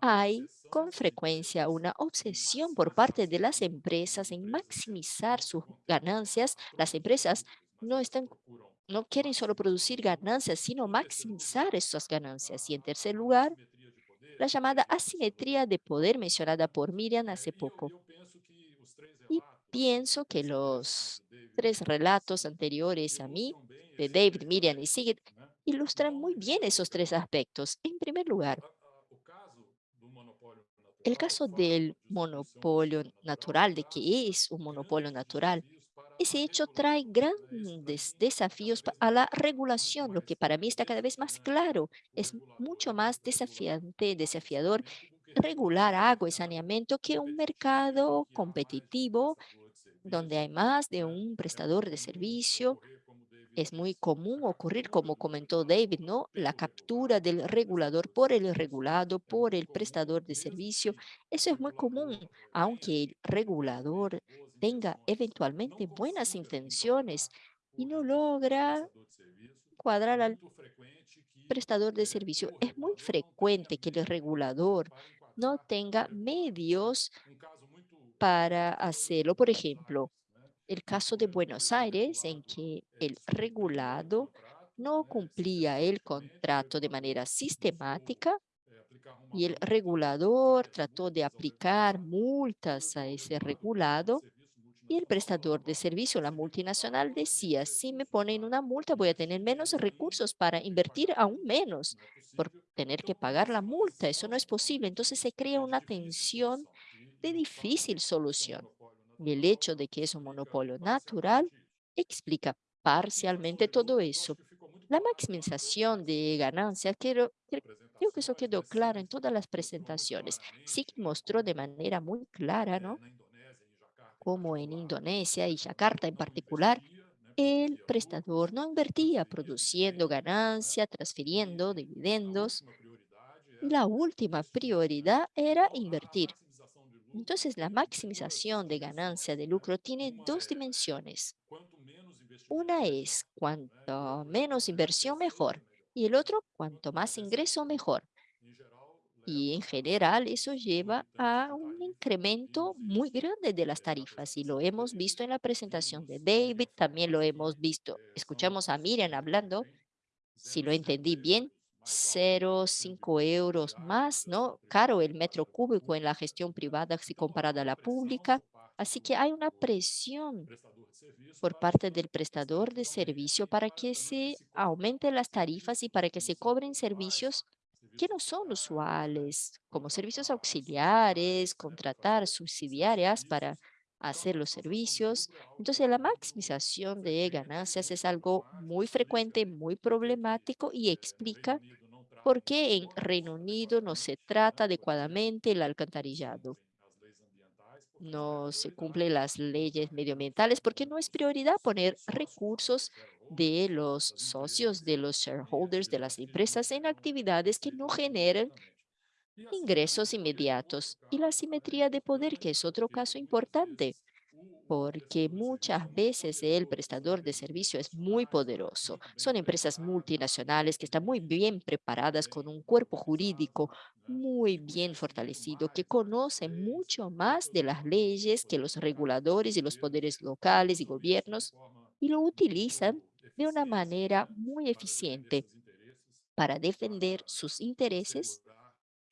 hay con frecuencia una obsesión por parte de las empresas en maximizar sus ganancias. Las empresas no están no quieren solo producir ganancias, sino maximizar esas ganancias. Y en tercer lugar, la llamada asimetría de poder mencionada por Miriam hace poco. Y pienso que los tres relatos anteriores a mí, de David, Miriam y Sigrid, ilustran muy bien esos tres aspectos. En primer lugar, el caso del monopolio natural, de que es un monopolio natural, ese hecho trae grandes desafíos a la regulación, lo que para mí está cada vez más claro. Es mucho más desafiante, desafiador regular agua y saneamiento que un mercado competitivo donde hay más de un prestador de servicio es muy común ocurrir, como comentó David, ¿no? La captura del regulador por el regulado, por el prestador de servicio. Eso es muy común, aunque el regulador tenga eventualmente buenas intenciones y no logra cuadrar al prestador de servicio. Es muy frecuente que el regulador no tenga medios para hacerlo. Por ejemplo, el caso de Buenos Aires, en que el regulado no cumplía el contrato de manera sistemática y el regulador trató de aplicar multas a ese regulado y el prestador de servicio, la multinacional, decía, si me ponen una multa voy a tener menos recursos para invertir aún menos por tener que pagar la multa. Eso no es posible. Entonces se crea una tensión de difícil solución. Y el hecho de que es un monopolio natural explica parcialmente todo eso. La maximización de ganancias, creo, cre- creo que eso quedó claro en todas las presentaciones. Sí mostró de manera muy clara, ¿no? Como en Indonesia y Yakarta en particular, el prestador no invertía produciendo ganancia, transfiriendo dividendos. La última prioridad era invertir. Entonces, la maximización de ganancia de lucro tiene dos dimensiones. Una es cuanto menos inversión, mejor. Y el otro, cuanto más ingreso, mejor. Y en general eso lleva a un incremento muy grande de las tarifas y lo hemos visto en la presentación de David, también lo hemos visto, escuchamos a Miriam hablando, si lo entendí bien, 0,5 euros más, ¿no? Caro el metro cúbico en la gestión privada si comparada a la pública. Así que hay una presión por parte del prestador de servicio para que se aumenten las tarifas y para que se cobren servicios que no son usuales, como servicios auxiliares, contratar subsidiarias para hacer los servicios. Entonces, la maximización de ganancias es algo muy frecuente, muy problemático y explica por qué en Reino Unido no se trata adecuadamente el alcantarillado. No se cumplen las leyes medioambientales porque no es prioridad poner recursos de los socios, de los shareholders de las empresas en actividades que no generan ingresos inmediatos y la simetría de poder, que es otro caso importante, porque muchas veces el prestador de servicio es muy poderoso. Son empresas multinacionales que están muy bien preparadas con un cuerpo jurídico muy bien fortalecido, que conocen mucho más de las leyes que los reguladores y los poderes locales y gobiernos y lo utilizan de una manera muy eficiente para defender sus intereses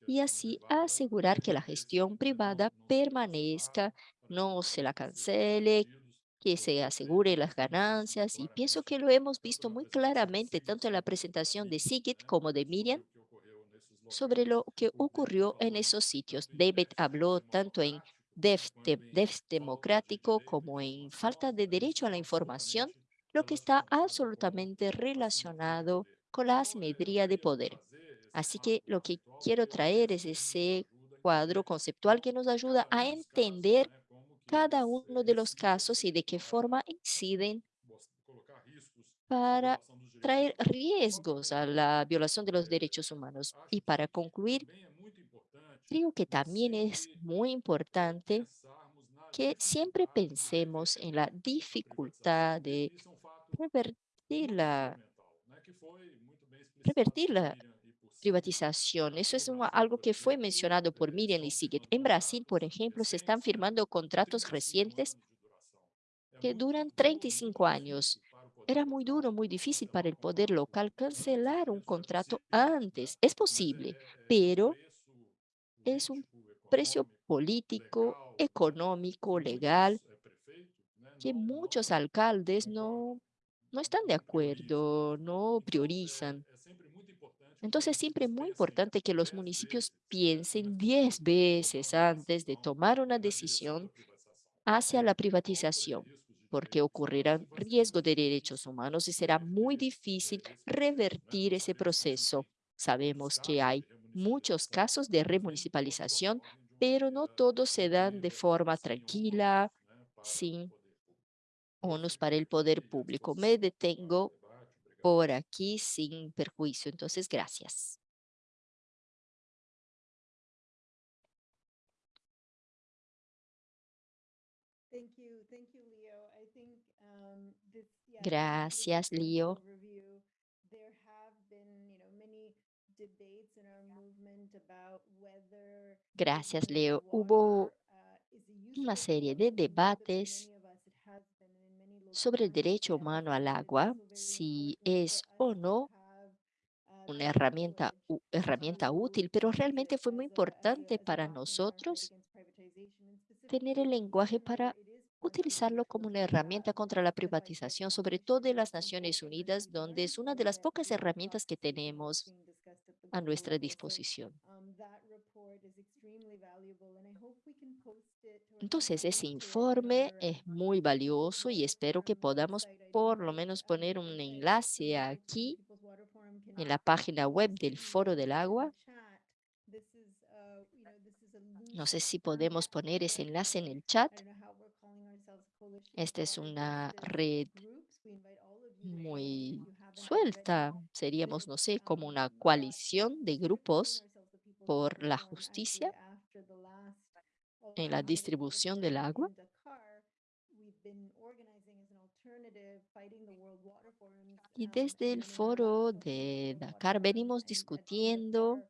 y así asegurar que la gestión privada permanezca, no se la cancele, que se asegure las ganancias y pienso que lo hemos visto muy claramente tanto en la presentación de Sigit como de Miriam sobre lo que ocurrió en esos sitios. David habló tanto en déficit democrático como en falta de derecho a la información, lo que está absolutamente relacionado con la asimetría de poder. Así que lo que quiero traer es ese cuadro conceptual que nos ayuda a entender cada uno de los casos y de qué forma inciden para traer riesgos a la violación de los derechos humanos. Y para concluir, creo que también es muy importante que siempre pensemos en la dificultad de revertir la, revertir la privatización. Eso es algo que fue mencionado por Miriam y Sigrid. En Brasil, por ejemplo, se están firmando contratos recientes que duran 35 años. Era muy duro, muy difícil para el poder local cancelar un contrato antes. Es posible, pero es un precio político, económico, legal, que muchos alcaldes no, no están de acuerdo, no priorizan. Entonces, siempre es muy importante que los municipios piensen 10 veces antes de tomar una decisión hacia la privatización, porque ocurrirán riesgo de derechos humanos y será muy difícil revertir ese proceso. Sabemos que hay muchos casos de remunicipalización, pero no todos se dan de forma tranquila, sin onus para el poder público. Me detengo por aquí sin perjuicio. Entonces, gracias. Gracias, Leo. Gracias, Leo. Hubo uh, una serie de debates many of us it has been, and in many local sobre el derecho humano al agua, si es o no una herramienta, herramienta útil, pero realmente fue muy importante para nosotros tener el lenguaje para utilizarlo como una herramienta contra la privatización, sobre todo en las Naciones Unidas, donde es una de las pocas herramientas que tenemos a nuestra disposición. Entonces, ese informe es um, muy valioso y espero que Forum podamos por lo menos um, poner un enlace aquí en la página web del Foro del Agua. uh, No sé si podemos poner ese enlace en el chat. Esta es una red muy suelta. Seríamos, no sé, como um, una but coalición de grupos por la justicia en la distribución del agua. Y desde el foro de Dakar venimos discutiendo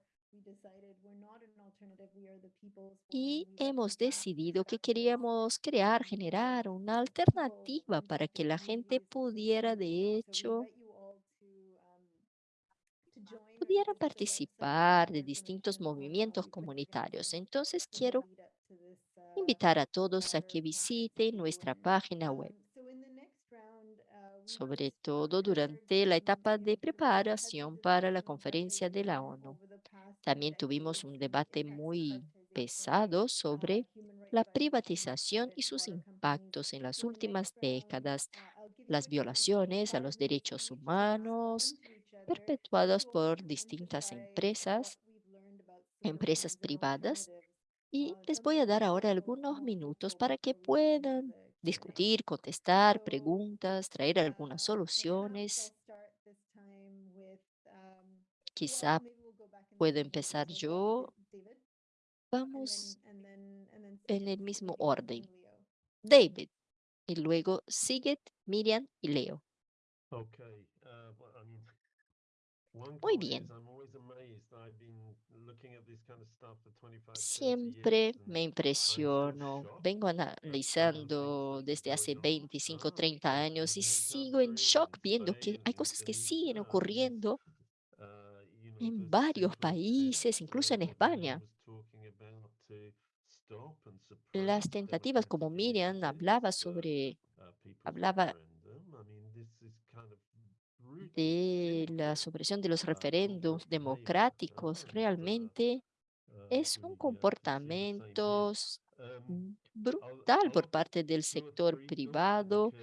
y hemos decidido que queríamos crear, generar una alternativa para que la gente pudiera, de hecho, invite you all to, um, to join or to pudiera visit the website and participar de distintos movimientos comunitarios. Entonces, quiero invitar a todos a que visiten nuestra página web, sobre todo durante la etapa de preparación para la conferencia de la ONU. También tuvimos un debate muy pesado sobre la privatización y sus impactos en las últimas décadas, las violaciones a los derechos humanos perpetuados por distintas empresas, empresas privadas, Y les voy a dar ahora algunos minutos para que puedan discutir, contestar preguntas, traer algunas soluciones. Quizá puedo empezar yo. Vamos en el mismo orden. David, y luego Sigrid, Miriam y Leo. Okay, one Muy bien. is I'm always amazed. I've been looking at this kind of stuff for 25, 30 Siempre me impresiono. Vengo analizando desde hace going on. 25, Ah, 30 okay, años y sigo en shock viendo que hay cosas que siguen ocurriendo uh, en varios países, incluso en España. Las tentativas, como Miriam hablaba sobre, uh, hablaba referendum. I mean, this is kind of brutal, de la supresión de los uh, referéndums democráticos, realmente uh, es un comportamiento s- Um, brutal por parte del sector privado.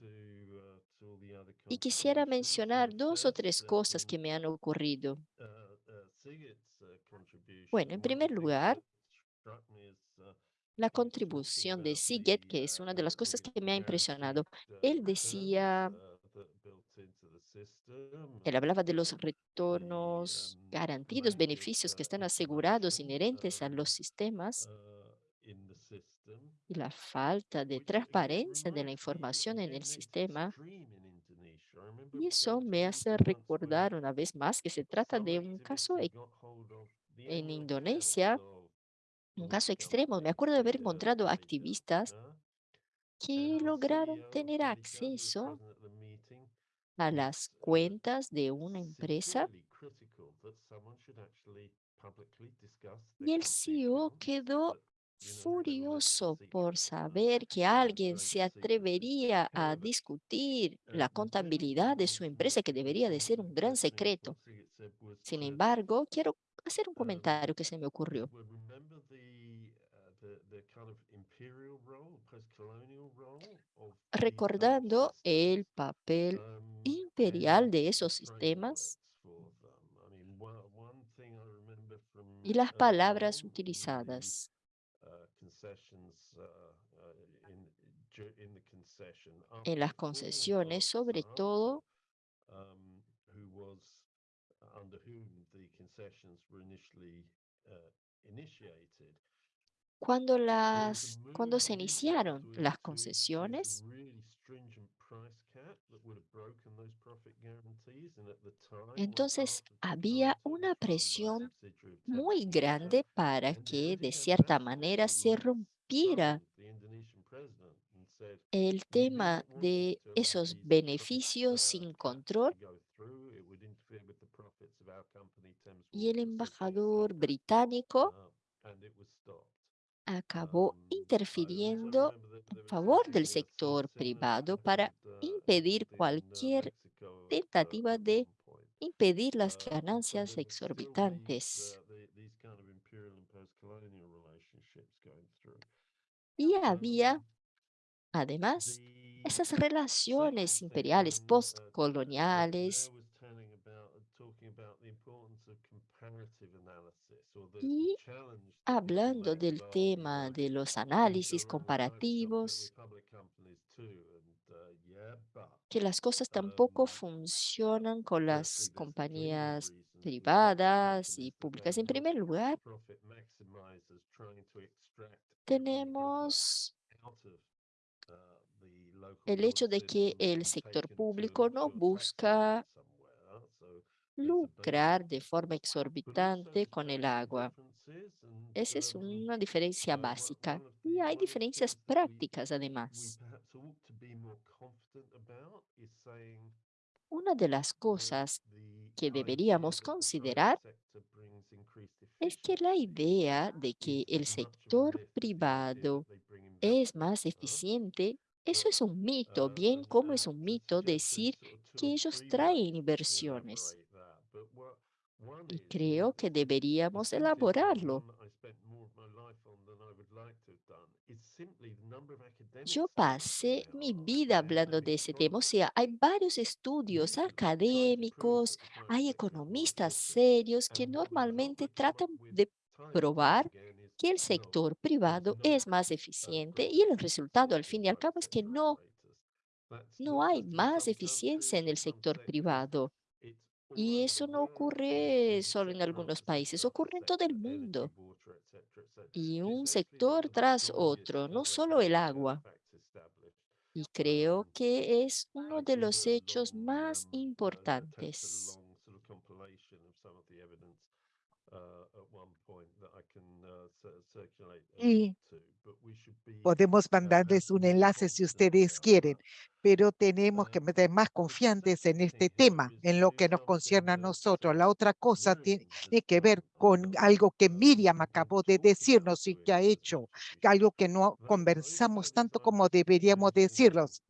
uh, y quisiera mencionar dos o tres cosas que me han ocurrido. uh, uh, Bueno, en primer lugar, la contribución de Siget, que es una de las cosas que me ha impresionado. Él decía, uh, that built into the system él hablaba de los retornos garantidos, beneficios que están asegurados, inherentes a los sistemas y la falta de transparencia de la información en el sistema. Y eso me hace recordar una vez más que se trata de un caso the en Indonesia, un caso extremo. Me acuerdo de haber encontrado activistas que lograron tener acceso a las cuentas de una empresa y el CEO quedó furioso por saber que alguien se atrevería a discutir la contabilidad de su empresa, que debería de ser un gran secreto. was Sin embargo, quiero hacer un um, comentario que se me ocurrió. Recordando el papel um, imperial de the esos sistemas y las palabras utilizadas. uh, uh, uh, en las concesiones, sobre todo cuando las cuando se iniciaron las concesiones, entonces había una presión muy grande para que de cierta manera se rompiera el tema de esos beneficios uh, sin caps control y el embajador británico acabó interfiriendo a favor del sector privado para impedir cualquier tentativa at de impedir las so ganancias exorbitantes. Y había, además, esas relaciones imperiales uh, uh, postcoloniales Leo was telling about, uh, talking about the importance of comparative analysis or the, the y hablando del tema de los análisis comparativos, uh, que las cosas tampoco um, funcionan con las compañías privadas y públicas. En primer lugar, tenemos uh, el hecho de que el sector público no busca haven somewhere. So there's a lucrar de forma exorbitante con el agua. Esa es una diferencia básica. Y hay diferencias prácticas además. Una de las cosas que deberíamos considerar es que la idea de que el sector privado es más eficiente, eso es un mito, bien como es un to mito decir que ellos traen inversiones. Y creo que deberíamos elaborarlo. Yo pasé mi vida and hablando de ese tema, o sea, hay varios estudios académicos, hay economistas serios que normalmente tratan de probar que el sector privado es más eficiente y el resultado al fin y al cabo es que no, no hay más eficiencia en el sector privado. Y eso no ocurre solo en algunos países, ocurre en todo el mundo. Y un sector tras otro, no solo el agua. Y creo que es uno de los hechos más importantes. Y podemos mandarles un enlace si ustedes quieren, pero tenemos que meter más confiantes en este tema, en lo que nos concierne a nosotros. La otra cosa tiene que ver con algo que Miriam acabó de decirnos y que ha hecho, algo que no conversamos tanto como deberíamos decirlos.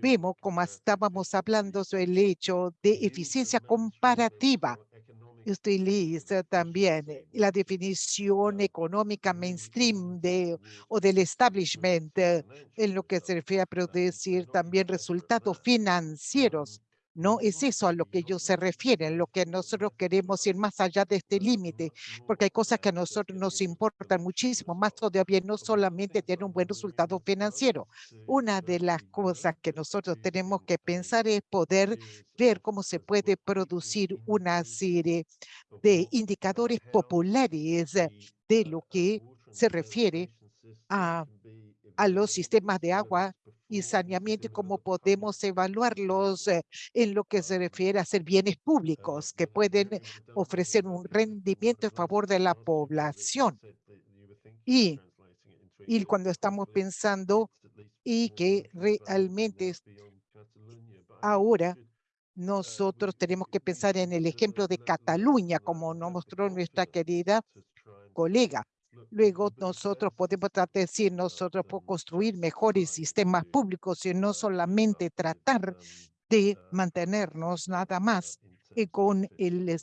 Vimos como estábamos hablando sobre el hecho de eficiencia comparativa lista también eh, la definición económica mainstream de, o del establishment eh, en lo que se refiere a producir también resultados financieros. No es eso a lo que ellos se refieren, lo que nosotros queremos ir más allá de este límite, porque hay cosas que a nosotros nos importan muchísimo más todavía, no solamente tener un buen resultado financiero. Una de las cosas que nosotros tenemos que pensar es poder ver cómo se puede producir una serie de indicadores populares de lo que se refiere a, a los sistemas de agua y saneamiento y cómo podemos evaluarlos eh, en lo que se refiere a ser bienes públicos que pueden ofrecer un rendimiento en favor de la población. Y, y cuando estamos pensando y que realmente ahora nosotros tenemos que pensar en el ejemplo de Cataluña, como nos mostró nuestra querida colega. Luego nosotros podemos tratar de decir, nosotros podemos construir mejores sistemas públicos y no solamente tratar de mantenernos nada más eh, con el,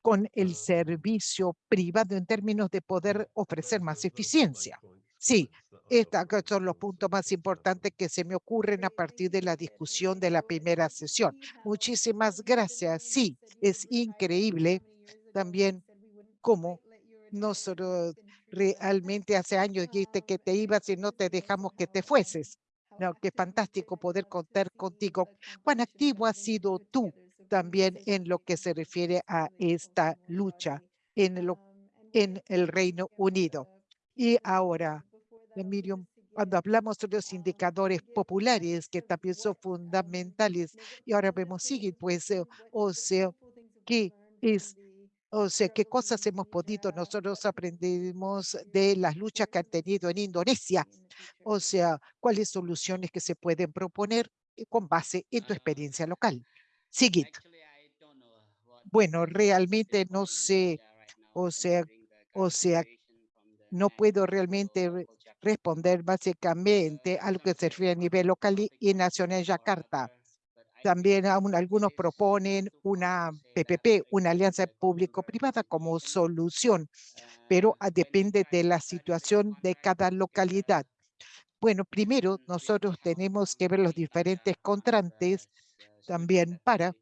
con el servicio privado en términos de poder ofrecer más eficiencia. Sí, estos son los puntos más importantes que se me ocurren a partir de la discusión de la primera sesión. Muchísimas gracias. Sí, es increíble también cómo nosotros realmente hace años dijiste que te ibas y no te dejamos que te fueses. No, qué fantástico poder contar contigo. ¿Cuán activo has sido tú también en lo que se refiere a esta lucha en, lo, en el Reino Unido? Y ahora, Emilio, cuando hablamos de los indicadores populares que también son fundamentales, y ahora vemos, sigue, pues, eh, o sea, que es o sea, qué cosas hemos podido, nosotros aprendimos de las luchas que han tenido en Indonesia. O sea, cuáles soluciones que se pueden proponer eh, con base en tu experiencia local. Sigit. Bueno, realmente no sé, o sea, o sea, no puedo realmente responder básicamente a lo que se refiere a nivel local y nacional en Yakarta. También aún algunos proponen una PPP, una alianza público-privada como solución, pero ah, depende de la situación de cada localidad. Bueno, primero nosotros tenemos que ver los diferentes contrantes también para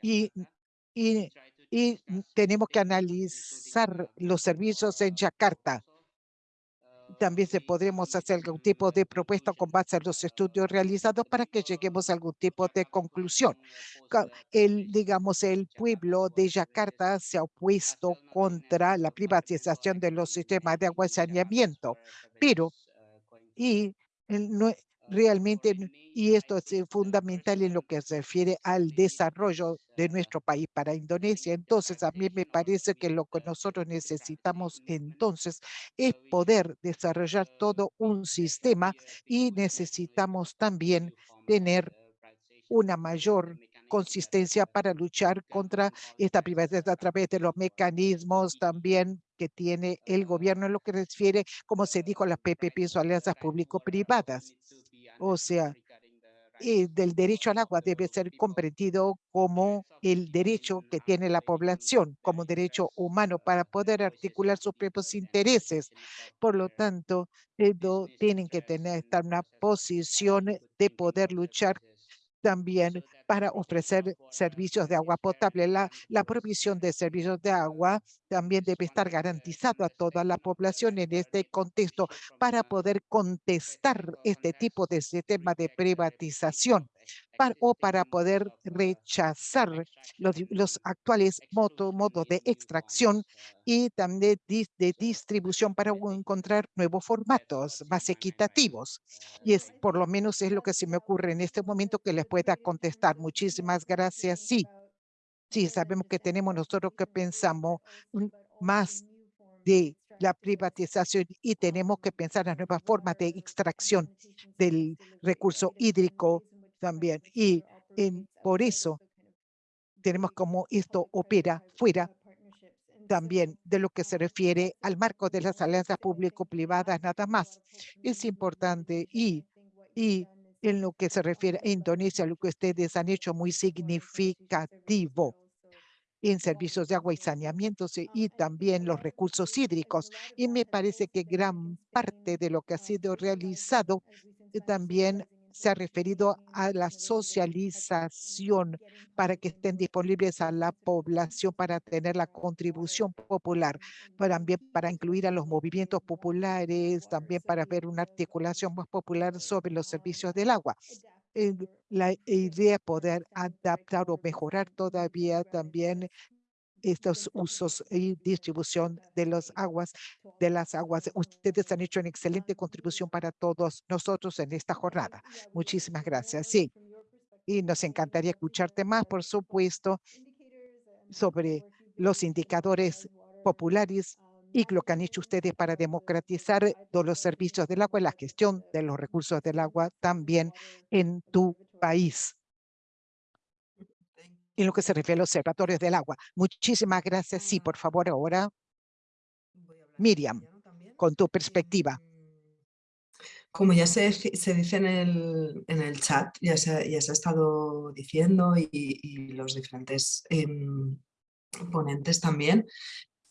y, y, y tenemos que analizar los servicios en Yakarta también podremos hacer algún tipo de propuesta con base a los estudios realizados para que lleguemos a algún tipo de conclusión. El, digamos, el pueblo de Yakarta se ha opuesto contra la privatización de los sistemas de agua y saneamiento, pero realmente, y esto es eh, fundamental en lo que se refiere al desarrollo de nuestro país para Indonesia. Entonces, a mí me parece que lo que nosotros necesitamos entonces es poder desarrollar todo un sistema y necesitamos también tener una mayor consistencia para luchar contra esta privatización a través de los mecanismos también que tiene el gobierno en lo que refiere, como se dijo, las PPP o alianzas público-privadas. O sea, eh, del derecho al agua debe ser comprendido como el derecho que tiene la población, como derecho humano para poder articular sus propios intereses. Por lo tanto, tienen que tener estar una posición de poder luchar también para ofrecer servicios de agua potable. La, la provisión de servicios de agua también debe estar garantizado a toda la población en este contexto para poder contestar este tipo de sistema de privatización o para poder rechazar los, los actuales modos de extracción y también de, de, distribución para encontrar nuevos formatos más equitativos. Y es por lo menos es lo que se me ocurre en este momento que les pueda contestar. Muchísimas gracias. Sí, sí, sabemos que tenemos nosotros que pensamos más de la privatización y tenemos que pensar en nuevas formas de extracción del recurso hídrico también. Y en, por eso tenemos como esto opera fuera también de lo que se refiere al marco de las alianzas público-privadas nada más. Es importante y, y en lo que se refiere a Indonesia, lo que ustedes han hecho muy significativo en servicios de agua y saneamiento y también los recursos hídricos. Y me parece que gran parte de lo que ha sido realizado también se ha referido a la socialización para que estén disponibles a la población para tener la contribución popular, también para incluir a los movimientos populares, también para ver una articulación más popular sobre los servicios del agua. La idea poder adaptar o mejorar todavía también estos usos y distribución de las aguas, de las aguas. Ustedes han hecho una excelente contribución para todos nosotros en esta jornada. Muchísimas gracias. Sí, y nos encantaría escucharte más, por supuesto, sobre los indicadores populares y lo que han hecho ustedes para democratizar los servicios del agua y la gestión de los recursos del agua también en tu país en lo que se refiere a los observatorios del agua. Muchísimas gracias. Sí, por favor, ahora Miriam, con tu perspectiva. Como ya se, se dice en el, en el chat, ya se, ya se ha estado diciendo y, y los diferentes em, ponentes también,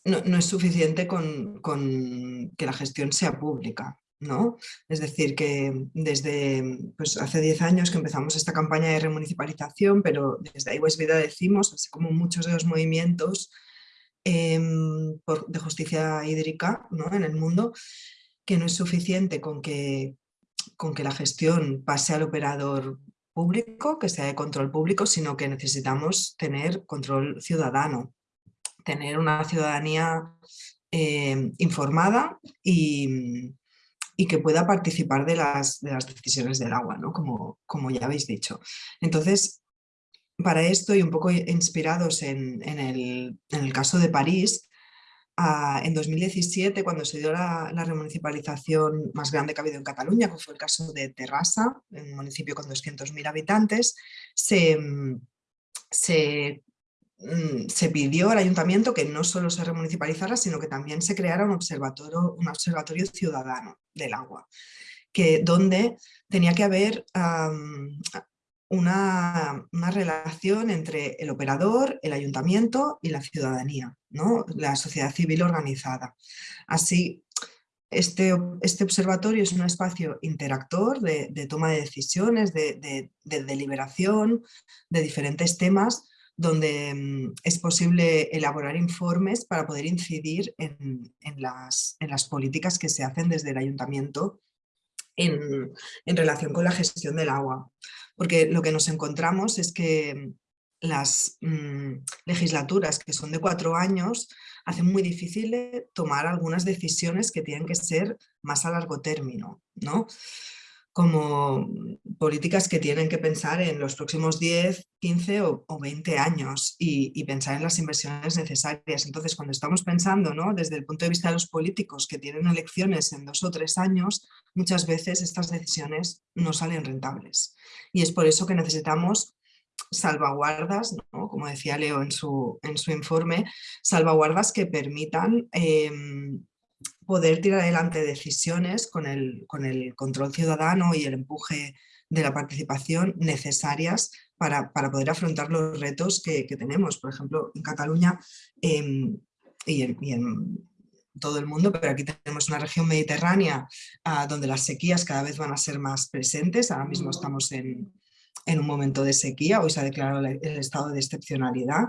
no, no es suficiente con, con, que la gestión sea pública. ¿No? Es decir, que desde pues, hace 10 años que empezamos esta campaña de remunicipalización, pero desde West Vida decimos, así como muchos de los movimientos em, de justicia hídrica ¿no? en el mundo, que no es suficiente con que, con que la gestión pase al operador público, que sea de control público, sino que necesitamos tener control ciudadano, tener una ciudadanía em, informada y, y que pueda participar de las, de las decisiones del agua, ¿no? como, como ya habéis dicho. Entonces, para esto y un poco inspirados en, en, el, en el, caso de París, ah, en 2017, cuando se dio la, la, remunicipalización más grande que ha habido en Cataluña, que fue el caso de Terrassa, un municipio con 200.000 habitantes, se, se se pidió al ayuntamiento que no solo se remunicipalizara, sino que también se creara un observatorio, un observatorio ciudadano del agua, que, donde tenía que haber una, una, relación entre el operador, el ayuntamiento y la ciudadanía, ¿no? la sociedad civil organizada. Así, este, este, observatorio es un espacio interactor de, toma de decisiones, de, de, de deliberación de diferentes temas donde mm, es posible elaborar informes para poder incidir en, las, políticas que se hacen desde el ayuntamiento en, en, relación con la gestión del agua. Porque lo que nos encontramos es que las mm, legislaturas que son de cuatro años hacen muy difícil tomar algunas decisiones que tienen que ser más a largo término. ¿no? Como políticas que tienen que pensar en los próximos 10, 15 o, 20 años y, pensar en las inversiones necesarias. Entonces, cuando estamos pensando ¿no? desde el punto de vista de los políticos que tienen elecciones en dos o tres años, muchas veces estas decisiones no salen rentables. Y es por eso que necesitamos salvaguardas, como decía Leo en su, en su informe, salvaguardas que permitan em, poder tirar adelante decisiones con el, con el control ciudadano y el empuje de la participación necesarias para, para poder afrontar los retos que, que, tenemos. Por ejemplo, en Cataluña eh, y, en, y, en, todo el mundo, pero aquí tenemos una región mediterránea ah, donde las sequías cada vez van a ser más presentes. Ahora mismo estamos en, en un momento de sequía, hoy se ha declarado el estado de excepcionalidad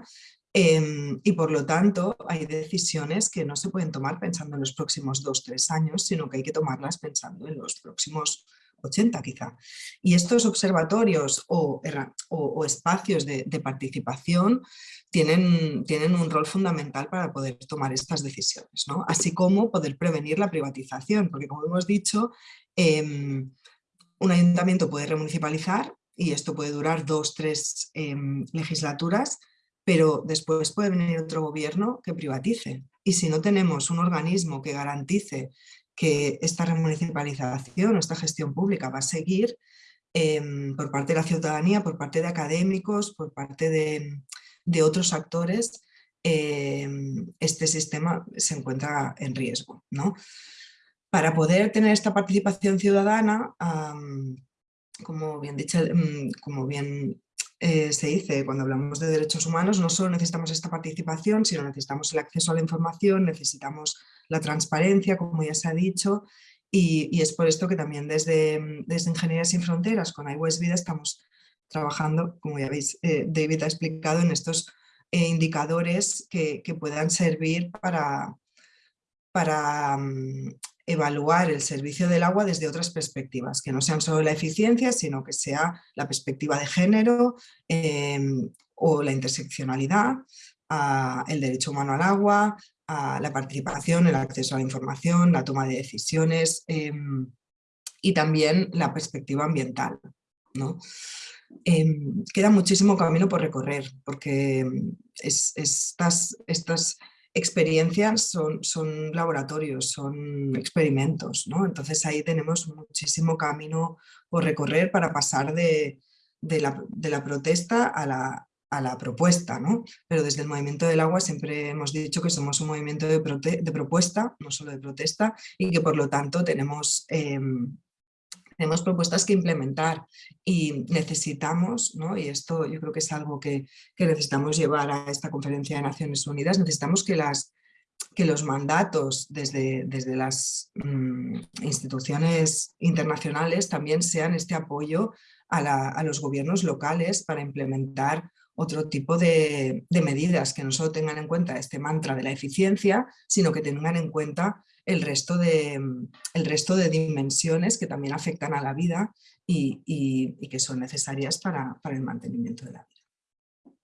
em, y por lo tanto hay decisiones que no se pueden tomar pensando en los próximos dos, tres años, sino que hay que tomarlas pensando en los próximos 80 quizá. Y estos observatorios o, o, espacios de, participación tienen, tienen, un rol fundamental para poder tomar estas decisiones, ¿no? así como poder prevenir la privatización, porque como hemos dicho, em, un ayuntamiento puede remunicipalizar y esto puede durar dos, tres em, legislaturas, pero después puede venir otro gobierno que privatice. Y si no tenemos un organismo que garantice que esta remunicipalización o esta gestión pública va a seguir em, por parte de la ciudadanía, por parte de académicos, por parte de, otros actores, em, este sistema se encuentra en riesgo. ¿no? Para poder tener esta participación ciudadana, como bien, dicho, mm, como bien eh, se dice cuando hablamos de derechos humanos, no solo necesitamos esta participación, sino necesitamos el acceso a la información, necesitamos la transparencia, como ya se ha dicho, y, es por esto que también desde, desde Ingeniería Sin Fronteras con iWest Vida estamos trabajando, como ya veis, eh, David ha explicado, en estos eh, indicadores que, puedan servir para, para mm, evaluar el servicio del agua desde otras perspectivas, que no sean solo la eficiencia, sino que sea la perspectiva de género em, o la interseccionalidad, el derecho humano al agua, a la participación, el acceso a la información, la toma de decisiones em, y también la perspectiva ambiental. ¿no? Em, queda muchísimo camino por recorrer porque em, estas, estas experiencias son, son laboratorios, son experimentos, ¿no? entonces ahí tenemos muchísimo camino por recorrer para pasar de, la, de la protesta a la, a la propuesta, ¿no? Pero desde el Movimiento del Agua siempre hemos dicho que somos un movimiento de, propuesta, no solo de protesta, y que por lo tanto tenemos, em, tenemos propuestas que implementar y necesitamos, ¿no? y esto yo creo que es algo que, necesitamos llevar a esta conferencia de Naciones Unidas, necesitamos que las que los mandatos desde, desde las mm, instituciones internacionales también sean este apoyo a, los gobiernos locales para implementar otro tipo de, medidas que no solo tengan en cuenta este mantra de la eficiencia, sino que tengan en cuenta el resto de, el resto de dimensiones que también afectan a la vida y, que son necesarias para, el mantenimiento de la vida.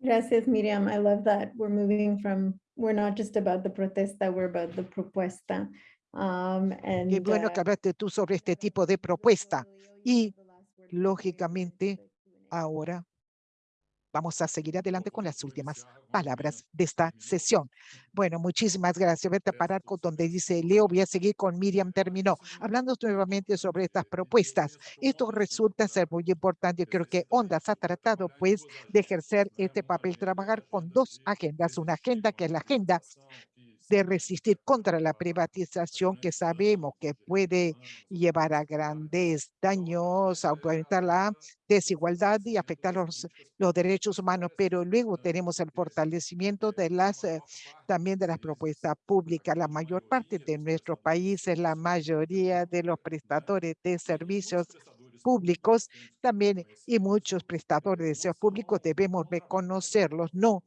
Gracias, Miriam. I love that. We're moving from, we're not just about the protesta, we're about the propuesta. Um, Qué bueno que uh, hablaste tú sobre este tipo de propuesta. Y, lógicamente, ahora vamos a seguir adelante con las últimas palabras de esta sesión. Bueno, muchísimas gracias. Vete a parar con donde dice Leo. Voy a seguir con Miriam. Terminó. Hablando nuevamente sobre estas propuestas. Esto resulta ser muy importante. Creo que Ondas ha tratado pues de ejercer este papel, trabajar con dos agendas. Una agenda que es la agenda de resistir contra la privatización que sabemos que puede llevar a grandes daños, aumentar la desigualdad y afectar los, los derechos humanos, pero luego tenemos el fortalecimiento de las eh, también de las propuestas públicas. La mayor parte de nuestros países, la mayoría de los prestadores de servicios públicos también y muchos prestadores de servicios públicos debemos reconocerlos, no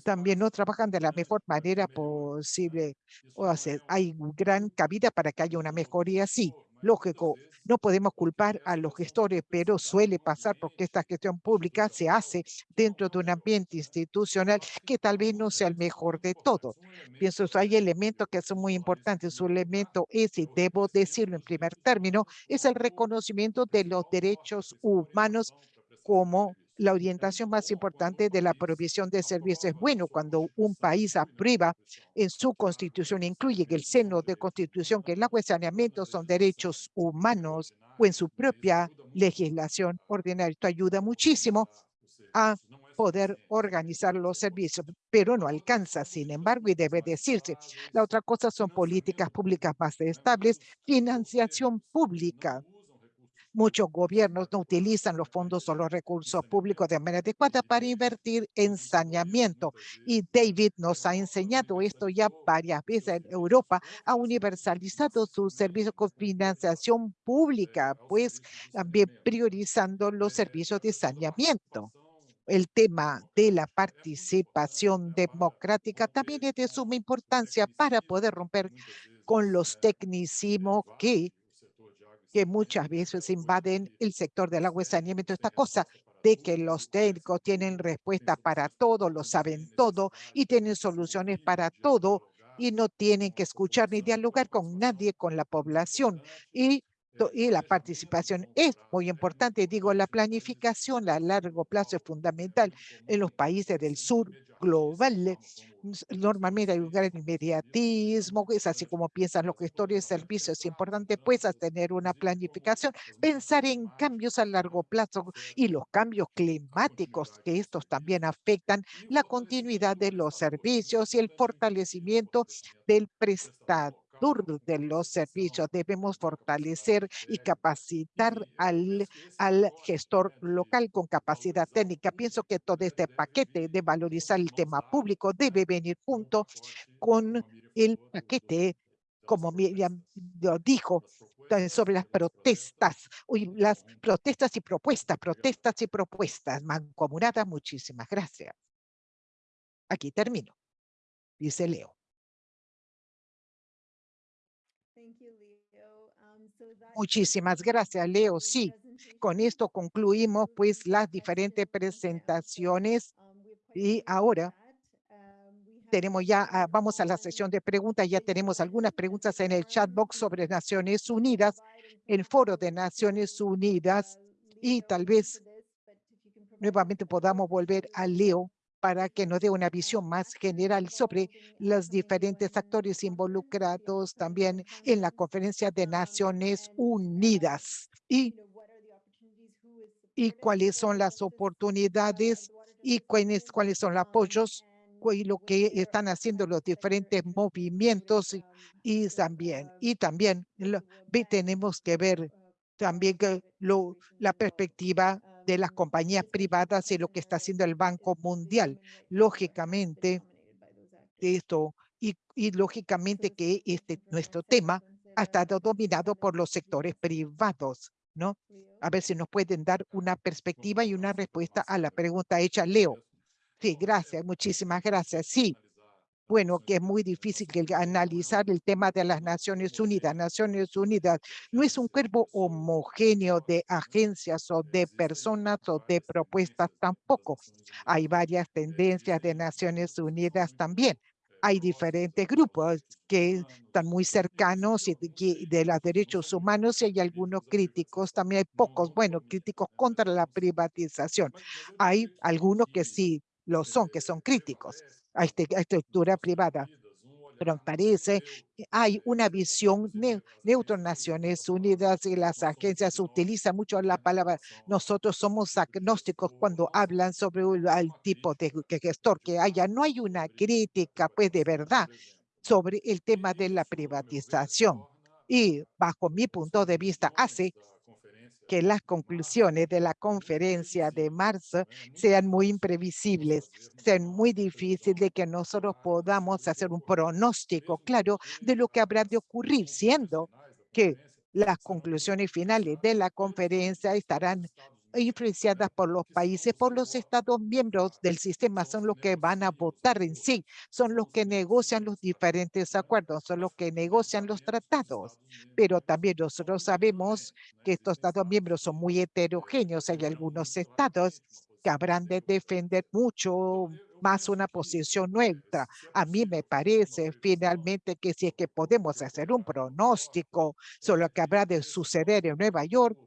también no trabajan de la mejor manera posible. O sea, hay gran cabida para que haya una mejoría, sí, lógico. No podemos culpar a los gestores, pero suele pasar porque esta gestión pública se hace dentro de un ambiente institucional que tal vez no sea el mejor de todos. Pienso que hay elementos que son muy importantes. Su elemento es, y debo decirlo en primer término, es el reconocimiento de los derechos humanos como la orientación más importante de la provisión de servicios. Bueno cuando un país aprueba en su constitución, incluye que el seno de constitución que el agua y saneamiento son derechos humanos o en su propia legislación ordinaria. Esto ayuda muchísimo a poder organizar los servicios, pero no alcanza, sin embargo, y debe decirse. La otra cosa son políticas públicas más estables, financiación pública Muchos gobiernos no utilizan los fondos o los recursos públicos de manera adecuada para invertir en saneamiento. Y David nos ha enseñado esto ya varias veces. En Europa ha universalizado sus servicios con financiación pública, pues también priorizando los servicios de saneamiento el tema de la participación democrática también es de suma importancia para poder romper con los tecnicismos que, que muchas veces invaden el sector del agua y saneamiento. Esta cosa de que los técnicos tienen respuesta para todo, lo saben todo y tienen soluciones para todo y no tienen que escuchar ni dialogar con nadie, con la población. Y y la participación es muy importante. Digo, la planificación a largo plazo es fundamental en los países del sur global. Normalmente hay un gran inmediatismo, es así como piensan los gestores de servicios. Es importante pues tener una planificación, pensar en cambios a largo plazo y los cambios climáticos, que estos también afectan la continuidad de los servicios y el fortalecimiento del prestado de los servicios. Debemos fortalecer y capacitar al, al gestor local con capacidad técnica. Pienso que todo este paquete de valorizar el tema público debe venir junto con el paquete, como Miriam lo dijo, sobre las protestas, las protestas y propuestas, protestas y propuestas mancomunadas. Muchísimas gracias. Aquí termino, dice Leo. Um, Muchísimas gracias, Leo. Sí, con esto concluimos pues las diferentes presentaciones. Um, y ahora um, tenemos ya, ah, vamos a la sesión de preguntas, ya tenemos algunas preguntas en el chat box sobre Naciones Unidas, el foro de Naciones Unidas. Y tal vez nuevamente podamos volver a Leo para que nos dé una visión más general sobre los diferentes actores involucrados también en la Conferencia de Naciones Unidas y, y cuáles son las oportunidades y cuáles, cuáles son los apoyos y lo que están haciendo los diferentes movimientos y, y también y también lo, tenemos que ver también lo, la perspectiva de las compañías privadas y lo que está haciendo el Banco Mundial. Lógicamente, esto y, y lógicamente que este nuestro tema ha estado dominado por los sectores privados, ¿no? A ver si nos pueden dar una perspectiva y una respuesta a la pregunta hecha, Leo. Sí, gracias, muchísimas gracias. Sí, bueno, que es muy difícil analizar el tema de las Naciones Unidas. Naciones Unidas no es un cuerpo homogéneo de agencias o de personas o de propuestas tampoco. Hay varias tendencias de Naciones Unidas también. Hay diferentes grupos que están muy cercanos y de los derechos humanos y hay algunos críticos, también hay pocos, bueno, críticos contra la privatización. Hay algunos que sí lo son, que son críticos a, este, estructura privada. Pero parece que hay una visión ne neutra Naciones Unidas y las agencias utilizan mucho la palabra. Nosotros somos agnósticos cuando hablan sobre el tipo de gestor que haya. No hay una crítica, pues, de verdad sobre el tema de la privatización. Y bajo mi punto de vista hace que las conclusiones de la conferencia de marzo sean muy imprevisibles, sean muy difíciles de que nosotros podamos hacer un pronóstico claro de lo que habrá de ocurrir, siendo que las conclusiones finales de la conferencia estarán influenciadas por los países, por los estados miembros del sistema, son los que van a votar en sí, son los que negocian los diferentes acuerdos, son los que negocian los tratados. Pero también nosotros sabemos que estos estados miembros son muy heterogéneos. Hay algunos estados que habrán de defender mucho más una posición neutra. A mí me parece finalmente que si es que podemos hacer un pronóstico sobre lo que habrá de suceder en Nueva York,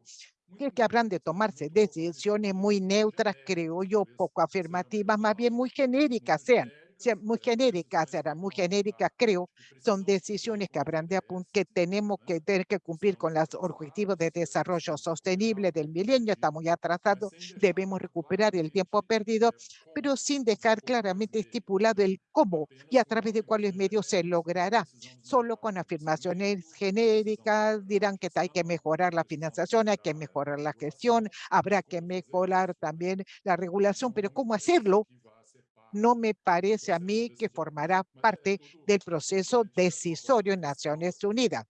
que habrán de tomarse decisiones muy neutras, creo yo, poco afirmativas, más bien muy genéricas sean. Muy genéricas, serán muy genéricas, creo, son decisiones que habrán de que tenemos que tener que cumplir con los objetivos de desarrollo sostenible del milenio, está muy atrasado, debemos recuperar el tiempo perdido, pero sin dejar claramente estipulado el cómo y a través de cuáles medios se logrará. Solo con afirmaciones genéricas dirán que hay que mejorar la financiación, hay que mejorar la gestión, habrá que mejorar también la regulación, pero ¿cómo hacerlo? No me parece a mí que formará parte del proceso decisorio en Naciones Unidas.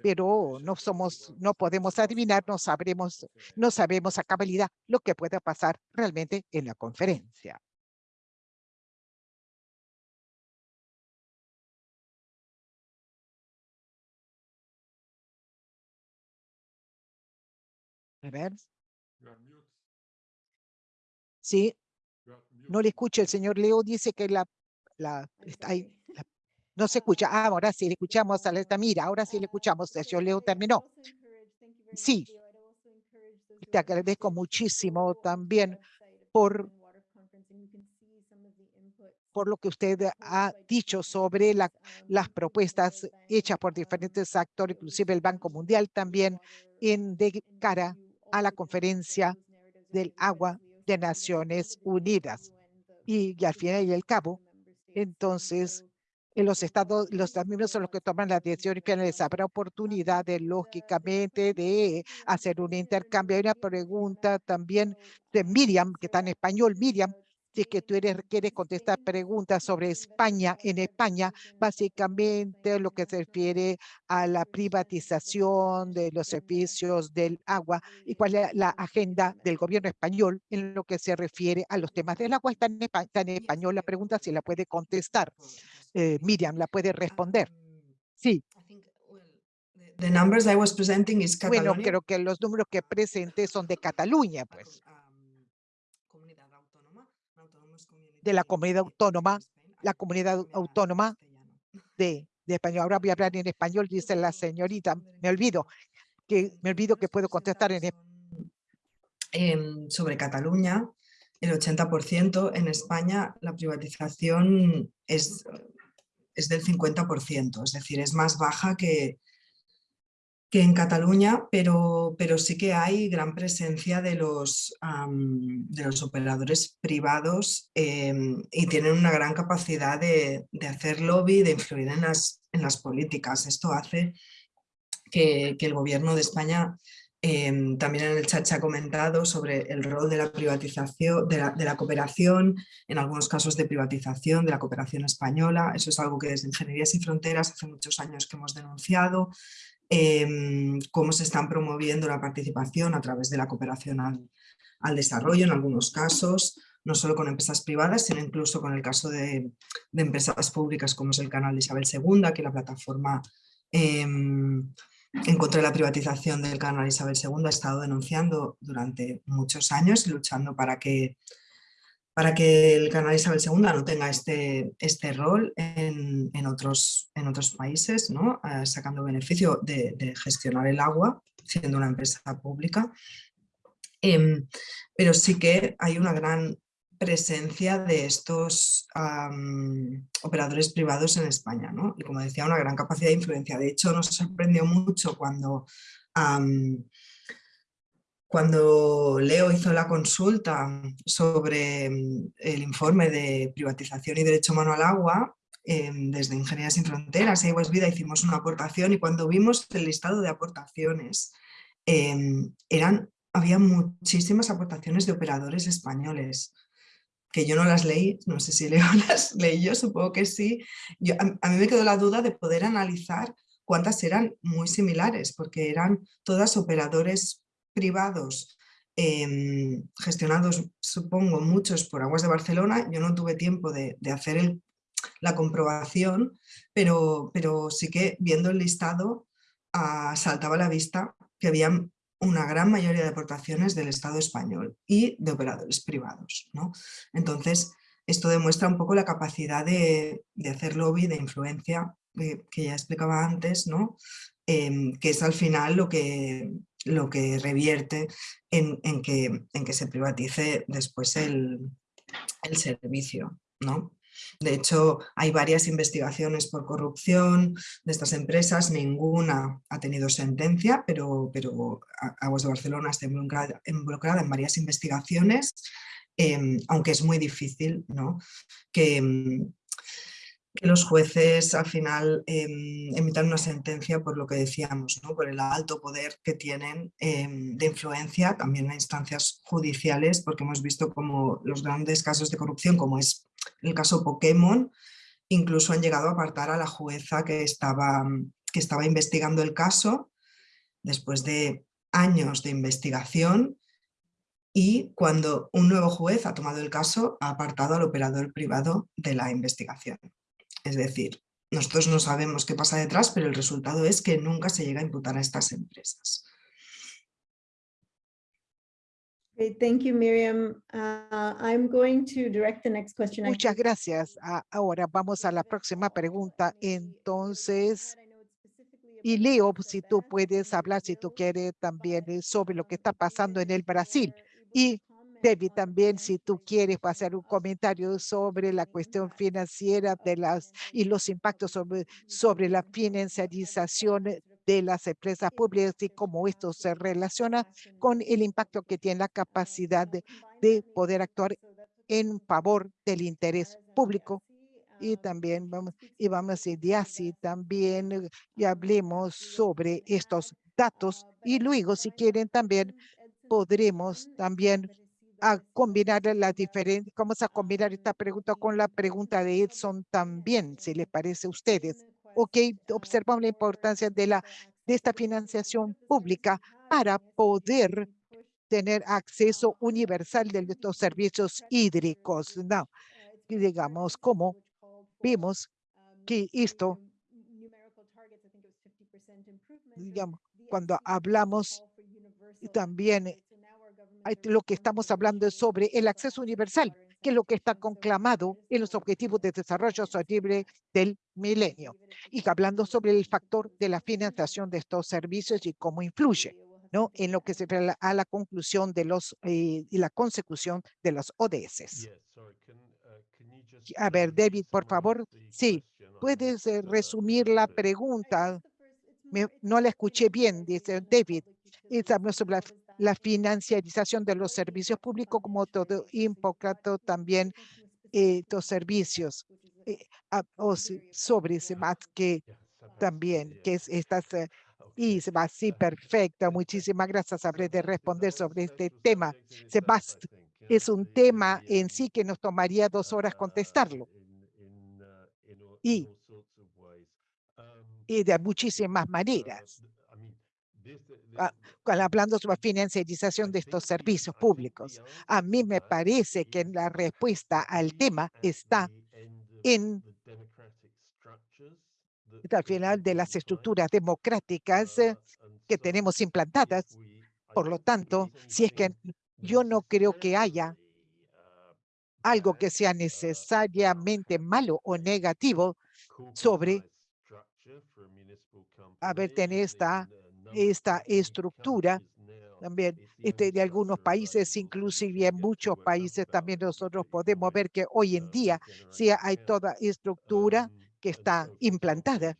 Pero no somos, no podemos adivinar, no sabremos, no sabemos a cabalidad lo que pueda pasar realmente en la conferencia. A ver, sí, no le escucho. El señor Leo dice que la, la, no se escucha. Ah, ahora sí le escuchamos a la mira, ahora sí le escuchamos. El señor Leo terminó. Sí. Te agradezco muchísimo también por, por lo que usted ha dicho sobre la- las propuestas hechas por diferentes actores, inclusive el Banco Mundial también, en de cara a la conferencia del agua de Naciones Unidas. Y, y al final y al cabo, entonces, en los estados, los estados miembros son los que toman las decisiones finales. Habrá oportunidad, de, lógicamente, de hacer un intercambio. Hay una pregunta también de Miriam, que está en español. Miriam, si es que tú eres, quieres contestar preguntas sobre España, en España, básicamente lo que se refiere a la privatización de los servicios del agua y cuál es la agenda del gobierno español en lo que se refiere a los temas del agua. Está en, espa- está en español la pregunta, si la puede contestar. Eh, Miriam, la puede responder. Sí, The numbers I was presenting is bueno, creo que los números que presenté son de Cataluña, pues, de la comunidad autónoma, la comunidad autónoma de, de español. Ahora voy a hablar en español, dice la señorita. Me olvido, que me olvido que puedo contestar en español. Em, sobre Cataluña, el 80%, en España la privatización es, es del 50%, es decir, es más baja que, que en Cataluña, pero, pero sí que hay gran presencia de los, de los operadores privados em, y tienen una gran capacidad de, de hacer lobby, de influir en las, en las políticas. Esto hace que, que el gobierno de España em, también en el chat se ha comentado sobre el rol de la privatización, de la, de la cooperación, en algunos casos de privatización de la cooperación española. Eso es algo que desde Ingenierías y Fronteras hace muchos años que hemos denunciado. Em, cómo se están promoviendo la participación a través de la cooperación al, desarrollo en algunos casos, no solo con empresas privadas, sino incluso con el caso de, empresas públicas como es el canal Isabel II, que la plataforma em, en contra de la privatización del canal Isabel II ha estado denunciando durante muchos años y luchando para que, para que el canal Isabel II no tenga este, este rol en, en otros, en otros países. Eh, sacando beneficio de, gestionar el agua, siendo una empresa pública. Em, pero sí que hay una gran presencia de estos operadores privados en España. Y como decía, una gran capacidad de influencia. De hecho, nos sorprendió mucho cuando, cuando Leo hizo la consulta sobre mm, el informe de privatización y derecho humano al agua, em, desde Ingenierías Sin Fronteras y Aguas Vida hicimos una aportación y cuando vimos el listado de aportaciones, em, eran, había muchísimas aportaciones de operadores españoles que yo no las leí, no sé si Leo las leyó, supongo que sí. Yo, a, a mí me quedó la duda de poder analizar cuántas eran muy similares, porque eran todas operadores privados em, gestionados, supongo, muchos por Aguas de Barcelona. Yo no tuve tiempo de, hacer la comprobación, pero, pero sí que viendo el listado ah, saltaba a la vista que había una gran mayoría de aportaciones del Estado español y de operadores privados. ¿no? Entonces, esto demuestra un poco la capacidad de, de hacer lobby, de influencia, eh, que ya explicaba antes, ¿no? Em, que es al final lo que, lo que revierte en, que, en que se privatice después el, el servicio. ¿no? De hecho, hay varias investigaciones por corrupción de estas empresas, ninguna ha tenido sentencia, pero, pero Aguas de Barcelona está involucrada, en varias investigaciones, em, aunque es muy difícil ¿no? que, em, que los jueces al final eh, emitan una sentencia por lo que decíamos, por el alto poder que tienen em, de influencia también en instancias judiciales, porque hemos visto como los grandes casos de corrupción, como es el caso Pokémon, incluso han llegado a apartar a la jueza que estaba, que estaba investigando el caso después de años de investigación y cuando un nuevo juez ha tomado el caso ha apartado al operador privado de la investigación. Es decir, nosotros no sabemos qué pasa detrás, pero el resultado es que nunca se llega a imputar a estas empresas. thank you, Miriam. Uh, I'm going to direct the next question. Muchas gracias. ahora vamos a la próxima pregunta. Entonces, y Leo, si tú puedes hablar, si tú quieres también eh, sobre lo que está pasando en el Brasil. Y David, también si tú quieres hacer un comentario sobre la cuestión financiera de las y los impactos sobre, sobre la financiarización de las empresas públicas y cómo esto se relaciona con el impacto que tiene la capacidad de, de poder actuar en favor del interés público. Y también vamos y vamos ir así también y hablemos sobre estos datos. Y luego si quieren también podremos también a combinar la diferencia, vamos a combinar esta pregunta con la pregunta de Edson también, si le parece a ustedes. Ok, observamos la importancia de, la, de esta financiación pública para poder tener acceso universal de estos servicios hídricos. No, digamos, como vimos que esto, digamos, cuando hablamos también lo que estamos hablando es sobre el acceso universal, que es lo que está conclamado en los Objetivos de Desarrollo Sostenible del milenio. Y hablando sobre el factor de la financiación de estos servicios y cómo influye ¿no? en lo que se refiere a la conclusión de los eh, y la consecución de los ODS. A ver, David, por favor. Sí, puedes eh, resumir la pregunta. no la escuché bien, dice David. Estamos sobre la la financiarización de los servicios públicos como todo impacto también eh, los servicios eh, o sobre más que también que es estas eh, y se va así perfecta muchísimas gracias habré de responder sobre este tema. Sebastián es un tema en sí que nos tomaría dos horas contestarlo. y, y de muchísimas maneras. Ah, hablando sobre financiarización de estos servicios públicos. A mí me parece que la respuesta al tema está en al final de las estructuras democráticas eh, que tenemos implantadas. Por lo tanto, si es que yo no creo que haya algo que sea necesariamente malo o negativo sobre haber tenido esta esta estructura también este, de algunos países, inclusive en muchos países también nosotros podemos ver que hoy en día sí hay toda estructura que está implantada.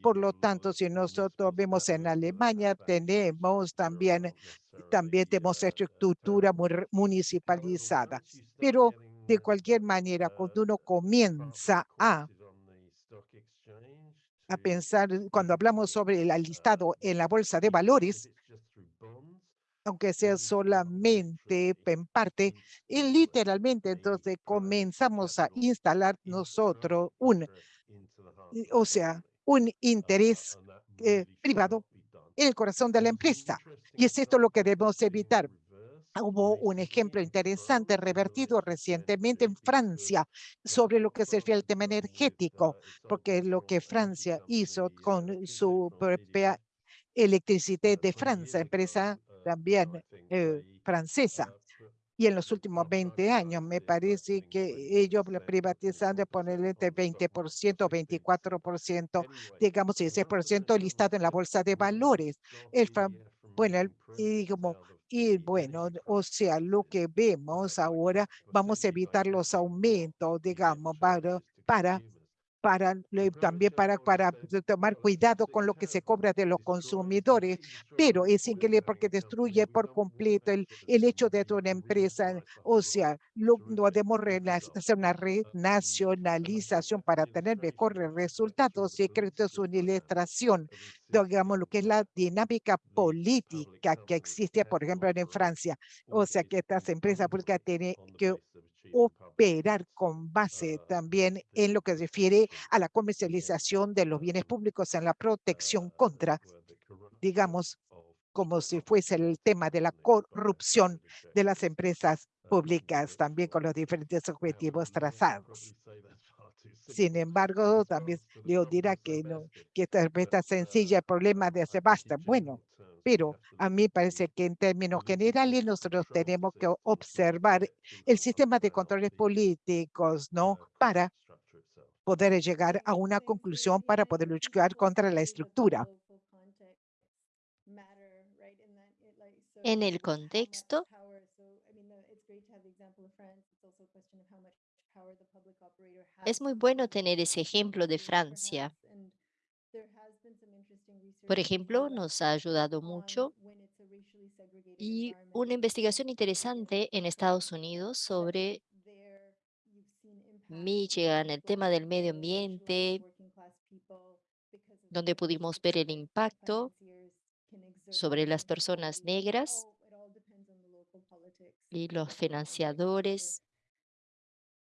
Por lo tanto, si nosotros vemos en Alemania, tenemos también, también tenemos estructura municipalizada. Pero de cualquier manera, cuando uno comienza a a pensar, cuando hablamos sobre el listado en la bolsa de valores, aunque sea solamente en parte, y literalmente entonces comenzamos a instalar nosotros un, o sea, un interés eh, privado en el corazón de la empresa. Y es esto lo que debemos evitar. Hubo un ejemplo interesante revertido recientemente en Francia sobre lo que se refiere al tema energético, porque lo que Francia hizo con su propia electricidad de Francia, empresa también eh, francesa. Y en los últimos 20 años me parece que ellos privatizando ponerle entre 20%, 24%, digamos 16% listado en la bolsa de valores. El, bueno, el, y como Y bueno, o sea, lo que vemos ahora, vamos a evitar los aumentos, digamos, para, para para también para, tomar cuidado con lo que se cobra de los consumidores, pero es increíble porque destruye por completo el, el hecho de una empresa, o sea, no rena- hacer una renacionalización para tener mejores resultados y creo que es una ilustración, digamos, lo que es la dinámica política que existe, por ejemplo, en Francia, o sea, que estas empresas públicas tienen que operar con base también en lo que refiere a la comercialización de los bienes públicos en la protección contra, digamos, como si fuese el tema de la corrupción de las empresas públicas, también con los diferentes objetivos trazados. Sin embargo, también Leo dirá que, no, que esta respuesta sencilla, el problema de hacer basta. Bueno, pero a mí parece que en términos generales nosotros tenemos que observar el sistema de controles políticos, ¿no? Para poder llegar a una conclusión para poder luchar contra la estructura. En el contexto, es muy bueno tener ese ejemplo de Francia. Por ejemplo, nos ha ayudado mucho y una investigación interesante en Estados Unidos sobre Michigan, el tema del medio ambiente, donde pudimos ver el impacto sobre las personas negras y los financiadores.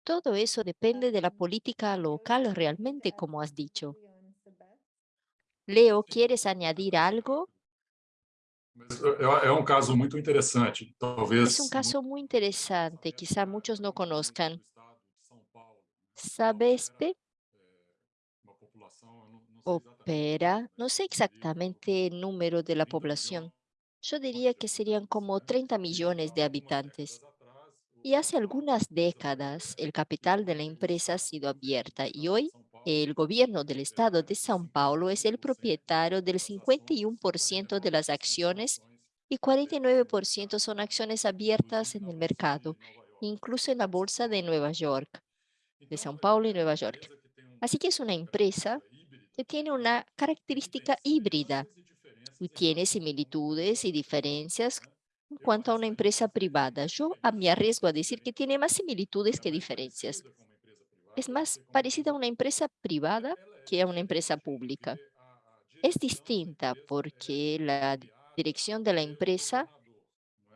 Todo eso depende de la política local realmente, como has dicho. Leo, ¿quieres añadir algo? É, é um caso muito interessante, talvez Es un caso muy interesante, quizá muchos no conozcan. população, eu não, não sei exatamente, opera, no sé exactamente el número de la población. Yo diría que serían como 30 millones de habitantes. Y hace algunas décadas el capital de la empresa ha sido abierta y hoy el gobierno del estado de São Paulo es el propietario del 51% de las acciones y 49% son acciones abiertas en el mercado, incluso en la bolsa de Nueva York, de São Paulo y Nueva York. Así que es una empresa que tiene una característica híbrida y tiene similitudes y diferencias en cuanto a una empresa privada. Yo me arriesgo a decir que tiene más similitudes que diferencias. Es más parecida a una empresa privada que a una empresa pública. Es distinta porque la dirección de la empresa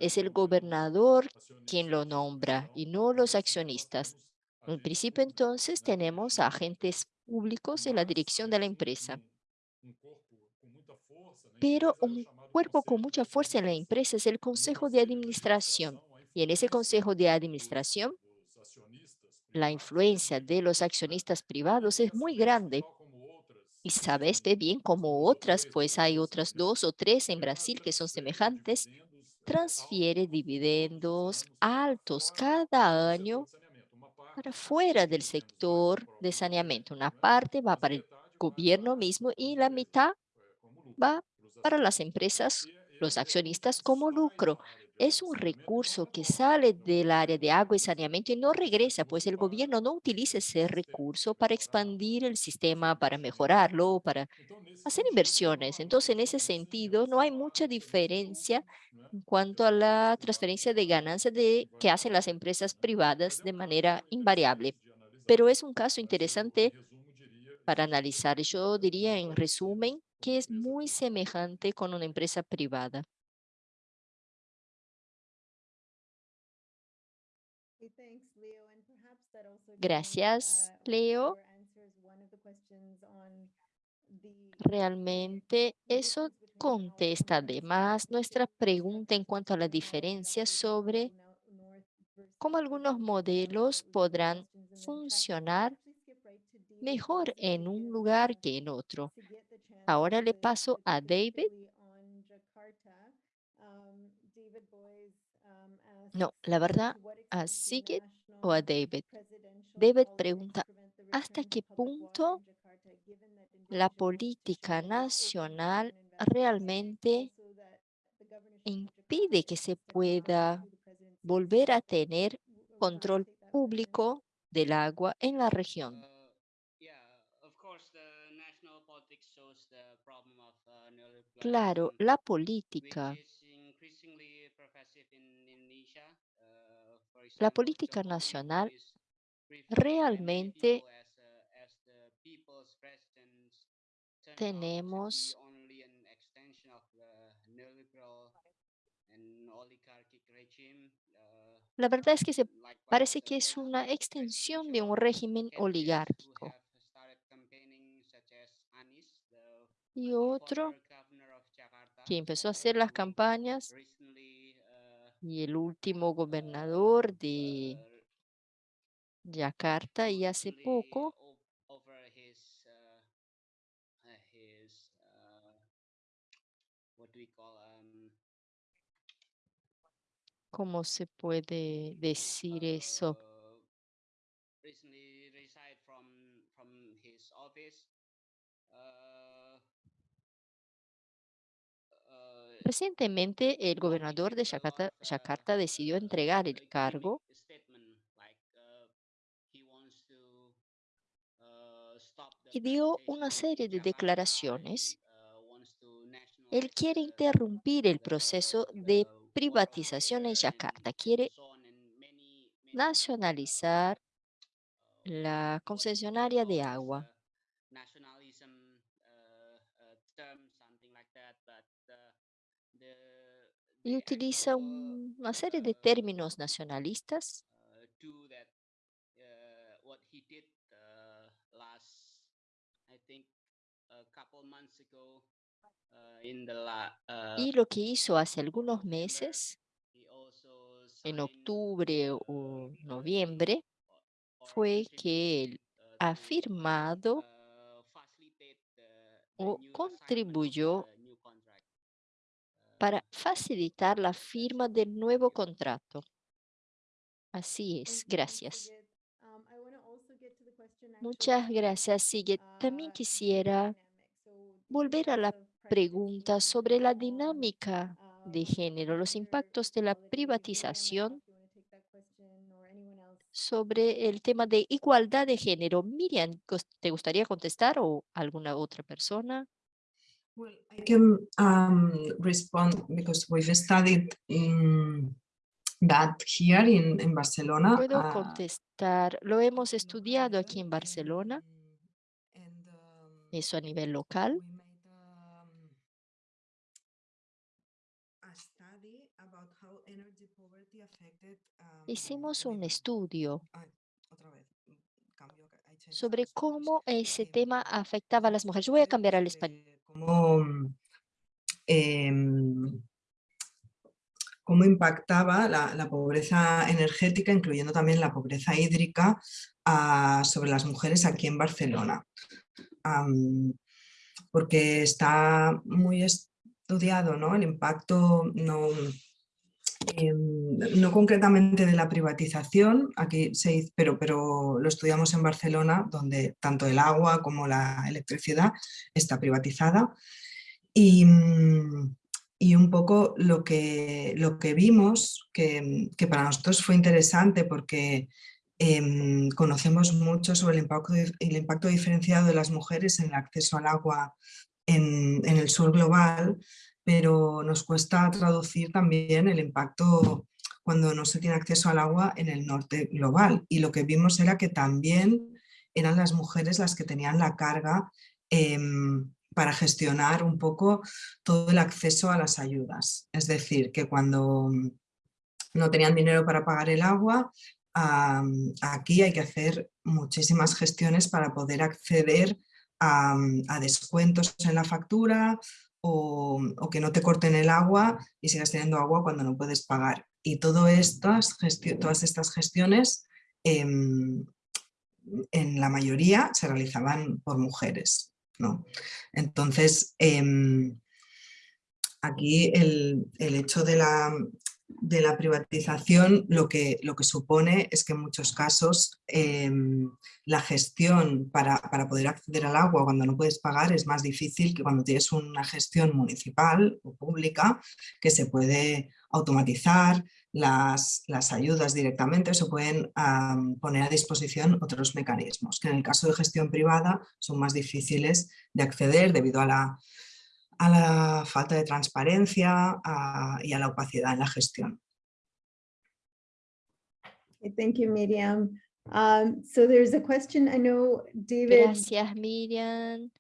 es el gobernador quien lo nombra y no los accionistas. En principio, entonces, tenemos agentes públicos en la dirección de la empresa. Pero un cuerpo con mucha fuerza en la empresa es el Consejo de Administración. Y en ese Consejo de Administración, la influencia de los accionistas privados es muy grande. Y sabes bien como otras, pues hay otras dos o tres en Brasil que son semejantes, transfiere dividendos altos cada año para fuera del sector de saneamiento. Una parte va para el gobierno mismo y la mitad va para las empresas, los accionistas como lucro. Es un recurso que sale del área de agua y saneamiento y no regresa, pues el gobierno no utiliza ese recurso para expandir el sistema, para mejorarlo, para hacer inversiones. Entonces, en ese sentido, no hay mucha diferencia en cuanto a la transferencia de ganancias de, que hacen las empresas privadas de manera invariable. Pero es un caso interesante para analizar. Yo diría, en resumen, que es muy semejante con una empresa privada. Gracias, Leo. Realmente eso contesta además nuestra pregunta en cuanto a la diferencia sobre cómo algunos modelos podrán funcionar mejor en un lugar que en otro. Ahora le paso a David. No, la verdad, a Sigrid o a David. David pregunta, ¿hasta qué punto la política nacional realmente impide que se pueda volver a tener control público del agua en la región. Claro, la política, la política nacional realmente tenemos La verdad es que parece que es una extensión de un régimen oligárquico. Y otro que empezó a hacer las campañas y el último gobernador de Yakarta y hace poco ¿Cómo se puede decir eso? Recientemente, el gobernador de Yakarta decidió entregar el cargo y dio una serie de declaraciones. Él quiere interrumpir el proceso de privatización en Yakarta, quiere nacionalizar la concesionaria de agua. Y utiliza un- una serie de términos nacionalistas. Y lo que hizo hace algunos meses, en octubre o noviembre, fue que él ha firmado o contribuyó para facilitar la firma del nuevo contrato. Así es, gracias. Muchas gracias, Sigrid. También quisiera volver a la pregunta sobre la dinámica de género, los impactos de la privatización sobre el tema de igualdad de género. Miriam, ¿te gustaría contestar o alguna otra persona? Well, I can um, respond because we've studied in that here in, in Barcelona. Puedo uh, contestar. Lo hemos estudiado aquí en Barcelona, um, eso a nivel local. um, um, Hicimos un estudio mm, sobre cómo ese Eh, tema afectaba a las mujeres. Yo voy a estudio cambiar al sobre español. Cómo, em, cómo impactaba la, pobreza energética, incluyendo también la pobreza hídrica, ah, sobre las mujeres aquí en Barcelona. Porque está muy estudiado ¿no? el impacto, no, em, no concretamente de la privatización, aquí se hizo- pero, pero lo estudiamos en Barcelona, donde tanto el agua como la electricidad está privatizada. Y, mm, y un poco lo que, lo que vimos, que, que para nosotros fue interesante porque em, conocemos mucho sobre el impacto, el impacto diferenciado de las mujeres en el acceso al agua en, en el sur global, pero nos cuesta traducir también el impacto cuando no se tiene acceso al agua en el norte global. Y lo que vimos era que también eran las mujeres las que tenían la carga em, para gestionar un poco todo el acceso a las ayudas. Es decir, que cuando mm, no tenían dinero para pagar el agua, aquí hay que hacer muchísimas gestiones para poder acceder a, a descuentos en la factura o, o que no te corten el agua y sigas teniendo agua cuando no puedes pagar. Y estas todas estas gestiones em, en la mayoría se realizaban por mujeres. ¿no? Entonces, em, aquí el, el hecho de la, de la privatización lo que, lo que supone es que en muchos casos em, la gestión para, para, poder acceder al agua cuando no puedes pagar es más difícil que cuando tienes una gestión municipal o pública que se puede automatizar las, las ayudas directamente, se pueden poner a disposición otros mecanismos que en el caso de gestión privada son más difíciles de acceder debido a la a la falta de transparencia a, y a la opacidad en la gestión. Thank you, Miriam. Um, so there's a question, I know David. Gracias, Miriam.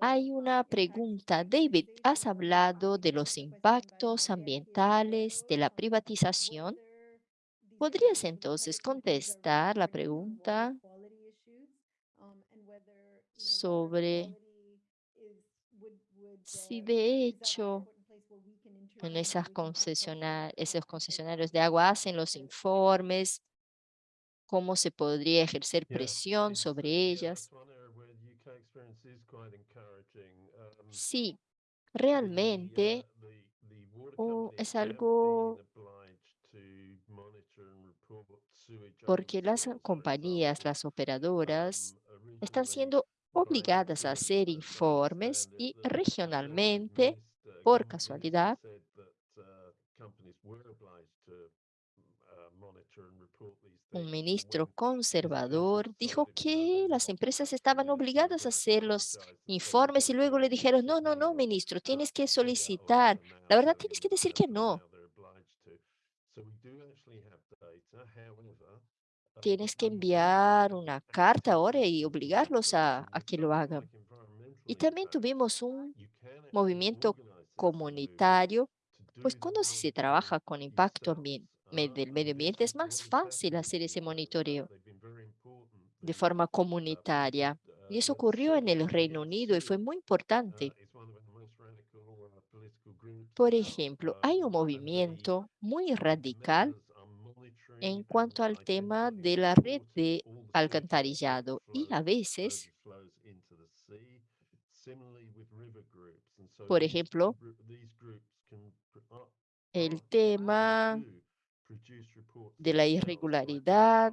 Hay una pregunta. David, ¿has hablado de los impactos ambientales de la privatización? ¿Podrías entonces contestar la pregunta sobre si de hecho en esas concesionar esos concesionarios de agua hacen los informes, cómo se podría ejercer presión sobre ellas. Sí, realmente o es algo porque las compañías, las operadoras, están siendo obligadas a hacer informes y regionalmente, por casualidad, un ministro conservador dijo que las empresas estaban obligadas a hacer los informes y luego le dijeron, no, no, no, ministro, tienes que solicitar. La verdad, tienes que decir que no. Tienes que enviar una carta ahora y obligarlos a, que lo hagan. Y también tuvimos un movimiento comunitario, pues cuando se trabaja con impacto del medio ambiente es más fácil hacer ese monitoreo de forma comunitaria. Y eso ocurrió en el Reino Unido y fue muy importante. Por ejemplo, hay un movimiento muy radical en cuanto al tema de la red de alcantarillado y a veces, por ejemplo, el tema de la irregularidad.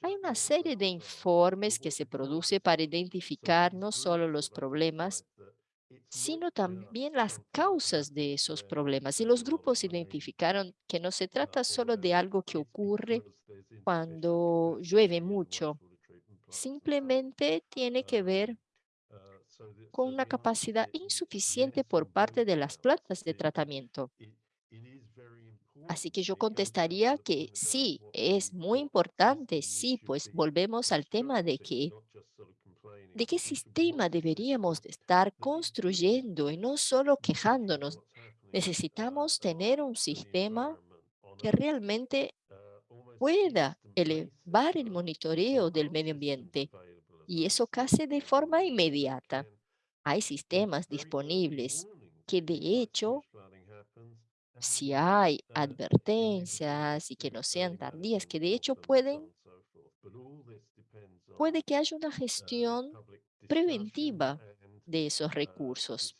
Hay una serie de informes que se produce para identificar no solo los problemas, sino también las causas de esos problemas. Y los grupos identificaron que no se trata solo de algo que ocurre cuando llueve mucho. Simplemente tiene que ver con una capacidad insuficiente por parte de las plantas de tratamiento. Así que yo contestaría que sí, es muy importante, sí, pues volvemos al tema de que de qué sistema deberíamos de estar construyendo y no solo quejándonos. Necesitamos tener un sistema que realmente pueda elevar el monitoreo del medio ambiente y eso casi de forma inmediata. Hay sistemas disponibles que de hecho si hay advertencias y que no sean tardías, que de hecho pueden, puede que haya una gestión preventiva de esos recursos,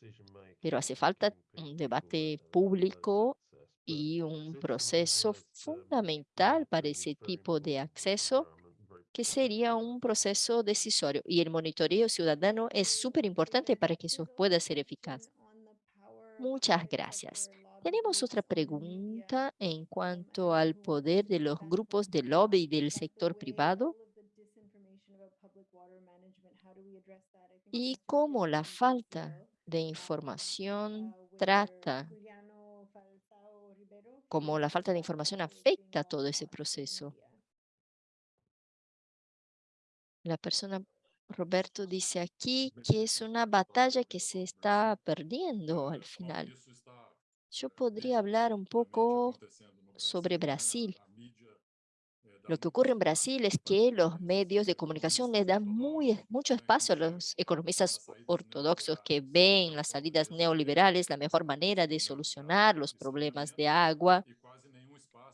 pero hace falta un debate público y un proceso fundamental para ese tipo de acceso que sería un proceso decisorio y el monitoreo ciudadano es súper importante para que eso pueda ser eficaz. Muchas gracias. Tenemos otra pregunta en cuanto al poder de los grupos de lobby del sector privado y cómo la falta de información trata, cómo la falta de información afecta todo ese proceso. La persona, Roberto, dice aquí que es una batalla que se está perdiendo al final. Yo podría hablar un poco sobre Brasil. Lo que ocurre en Brasil es que los medios de comunicación le dan muy, mucho espacio a los economistas ortodoxos que ven las salidas neoliberales la mejor manera de solucionar los problemas de agua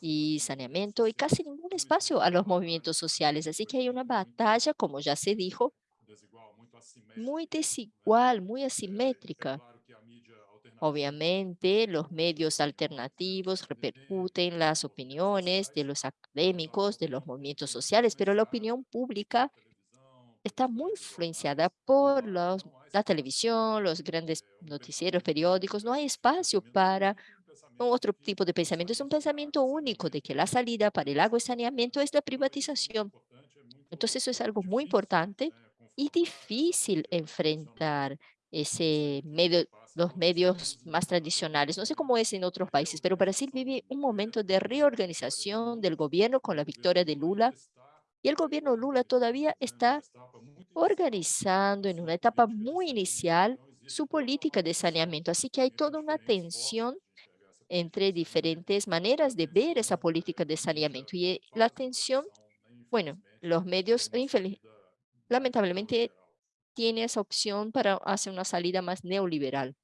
y saneamiento y casi ningún espacio a los movimientos sociales. Así que hay una batalla, como ya se dijo, muy desigual, muy asimétrica. Obviamente, los medios alternativos repercuten las opiniones de los académicos, de los movimientos sociales, pero la opinión pública está muy influenciada por los, la televisión, los grandes noticieros, periódicos. No hay espacio para otro tipo de pensamiento. Es un pensamiento único de que la salida para el agua y saneamiento es la privatización. Entonces eso es algo muy importante y difícil enfrentar ese medio, los medios más tradicionales. No sé cómo es en otros países, pero Brasil vive un momento de reorganización del gobierno con la victoria de Lula y el gobierno Lula todavía está organizando en una etapa muy inicial su política de saneamiento. Así que hay toda una tensión entre diferentes maneras de ver esa política de saneamiento. Y eh, la tensión, bueno, los medios, lamentablemente, tiene esa opción para hacer una salida más neoliberal.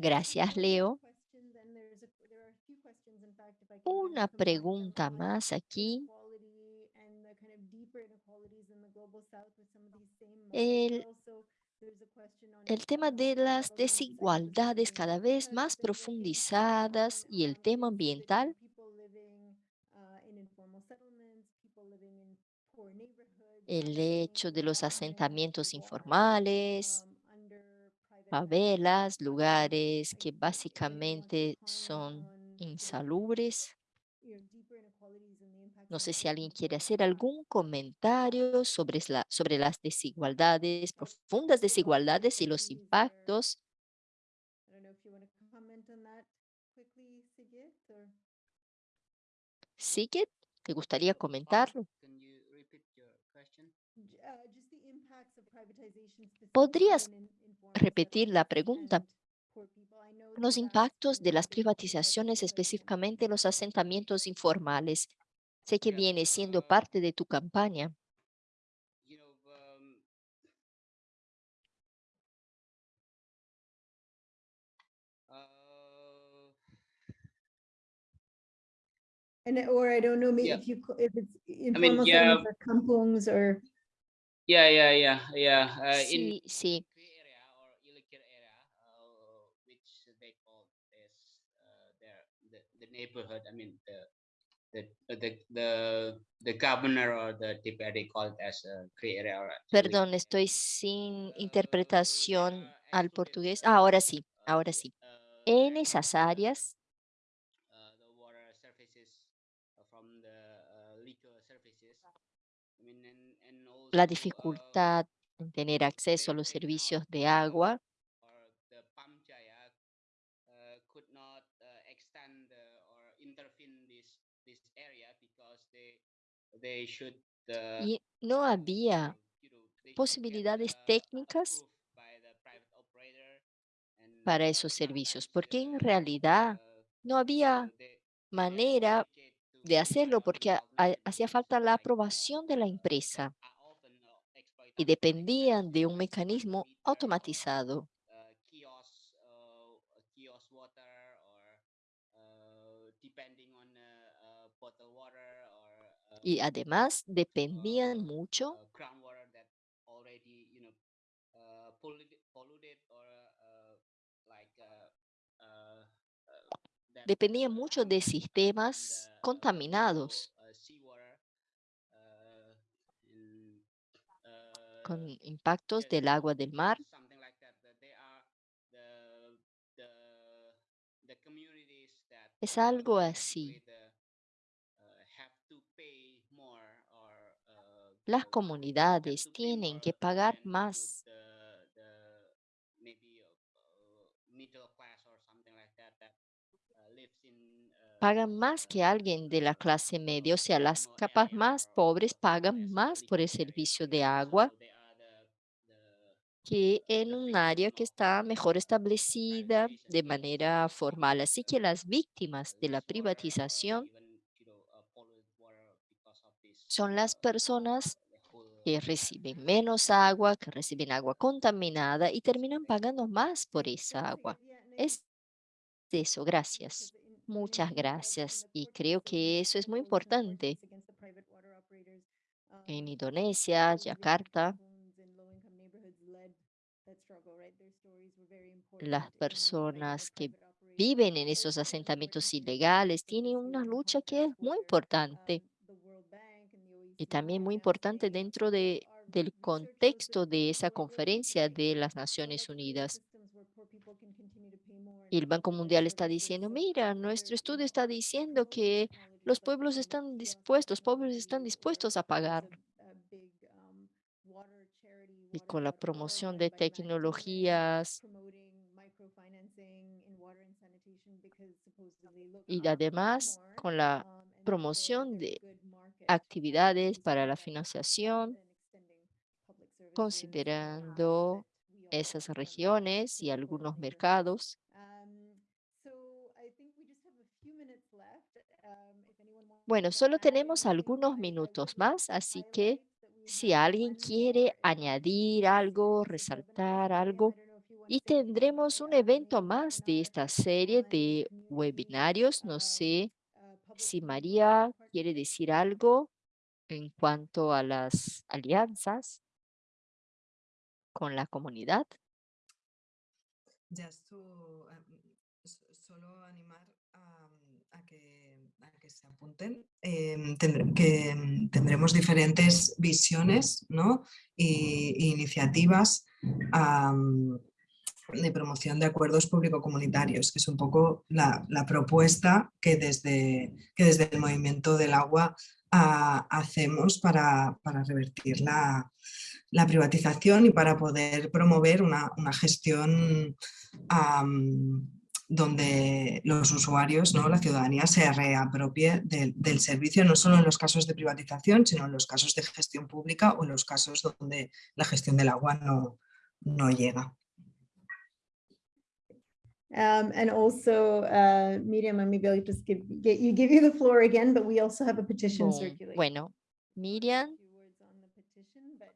Gracias, Leo. Una pregunta más aquí. El, el tema de las desigualdades cada vez más profundizadas y el tema ambiental el hecho de los asentamientos informales, favelas, lugares que básicamente son insalubres. No sé si alguien quiere hacer algún comentario sobre, la, sobre las desigualdades, profundas desigualdades y los impactos. Sigit, ¿te gustaría comentarlo? ¿Podrías repetir la pregunta? Los impactos de las privatizaciones, específicamente los asentamientos informales. Sé que viene siendo parte de tu campaña. And or I don't know maybe Yeah. if you if it's mean, informal yeah. settlements or kampungs or Yeah, yeah, yeah, yeah. Uh, in Sí, sí. Free area or illegal area, uh, which they call as uh, their the, the neighborhood. I mean the the the the the governor or the deputy called as a free area. Perdón, estoy sin interpretación al portugués. Ah, ahora sí, ahora sí. En esas áreas, uh, uh, uh, la uh, dificultad en tener acceso a los servicios de agua or the Pam Jaya uh, could not uh, extend uh, or intervene this this area because they they should uh, y no había get, posibilidades uh, técnicas para uh, esos servicios, porque en uh, realidad uh, no había uh, manera de hacerlo uh, porque hacía falta la aprobación de la uh, empresa uh, y dependían de un mecanismo automatizado. uh, kiosk, uh, kiosk water or uh, depending on uh, uh, bottled water or uh, Y además dependían uh, mucho, uh, groundwater that already you know uh, polluted, polluted or uh, like uh, uh, uh, that, dependían uh, mucho de sistemas uh, contaminados. uh, uh, uh, con impactos del agua del mar. something like that that that uh, lives in uh, pagan más que alguien de la clase media, o sea, las capas más pobres pagan más por el servicio de agua que en un área que está mejor establecida de manera formal. Así que las víctimas de la privatización son las personas que reciben menos agua, que reciben agua contaminada y terminan pagando más por esa agua. Es eso, gracias. Muchas gracias. Y creo que eso es muy importante. En Indonesia, Yakarta, las personas que viven en esos asentamientos ilegales tienen una lucha que es muy importante y también muy importante dentro de, del contexto de esa conferencia de las Naciones Unidas. Y el Banco Mundial está diciendo, mira, nuestro estudio está diciendo que los pueblos están dispuestos, pobres están dispuestos a pagar. Y con la promoción de tecnologías y además con la promoción de actividades para la financiación, considerando esas regiones y algunos mercados. Bueno, solo tenemos algunos minutos más, así que si alguien quiere añadir algo, resaltar algo, y tendremos un evento más de esta serie de webinarios. No sé si María quiere decir algo en cuanto a las alianzas con la comunidad. Esto, em, s- solo animar a, a que, se apunten, em, em, tendremos diferentes visiones ¿no? y iniciativas de promoción de acuerdos público-comunitarios, que es un poco la, propuesta que desde, que desde el movimiento del agua ah, hacemos para, para revertir la, la privatización y para poder promover una, una gestión donde los usuarios, ¿no? la ciudadanía se reapropie del- del servicio, no solo en los casos de privatización, sino en los casos de gestión pública o en los casos donde la gestión del agua no, no llega. Um, and also, uh, Miriam, and maybe I'll just give, get you, give you the floor again, but we also have a petition Con- circulating. Bueno, Miriam,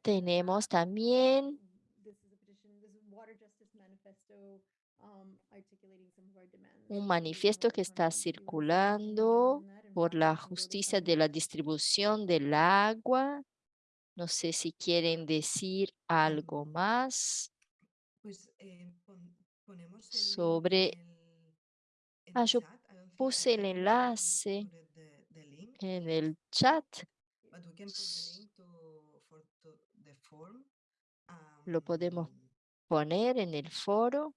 tenemos también This is a petition, this is Water Justice Manifesto, um, articulating some of our demands. un manifiesto que está circulando por la justicia de la distribución del agua. No sé si quieren decir algo más. Pues eh, link sobre- Ah, yo puse el enlace en el chat. Lo podemos poner en el foro.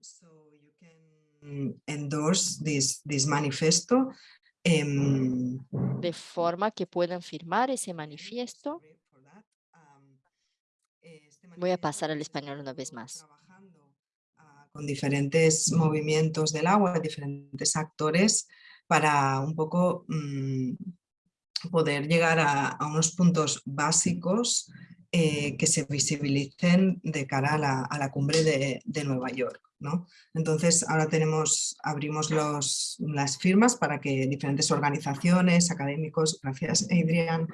So you can endorse this, this manifesto. em, de forma que puedan firmar ese manifiesto. este Voy a pasar al español una vez más. Con diferentes movimientos del agua, diferentes actores, para un poco mm, poder llegar a, unos puntos básicos eh, que se visibilicen de cara a la, cumbre de, Nueva York. ¿no? Entonces ahora tenemos, abrimos las firmas para que diferentes organizaciones, académicos, gracias Adrián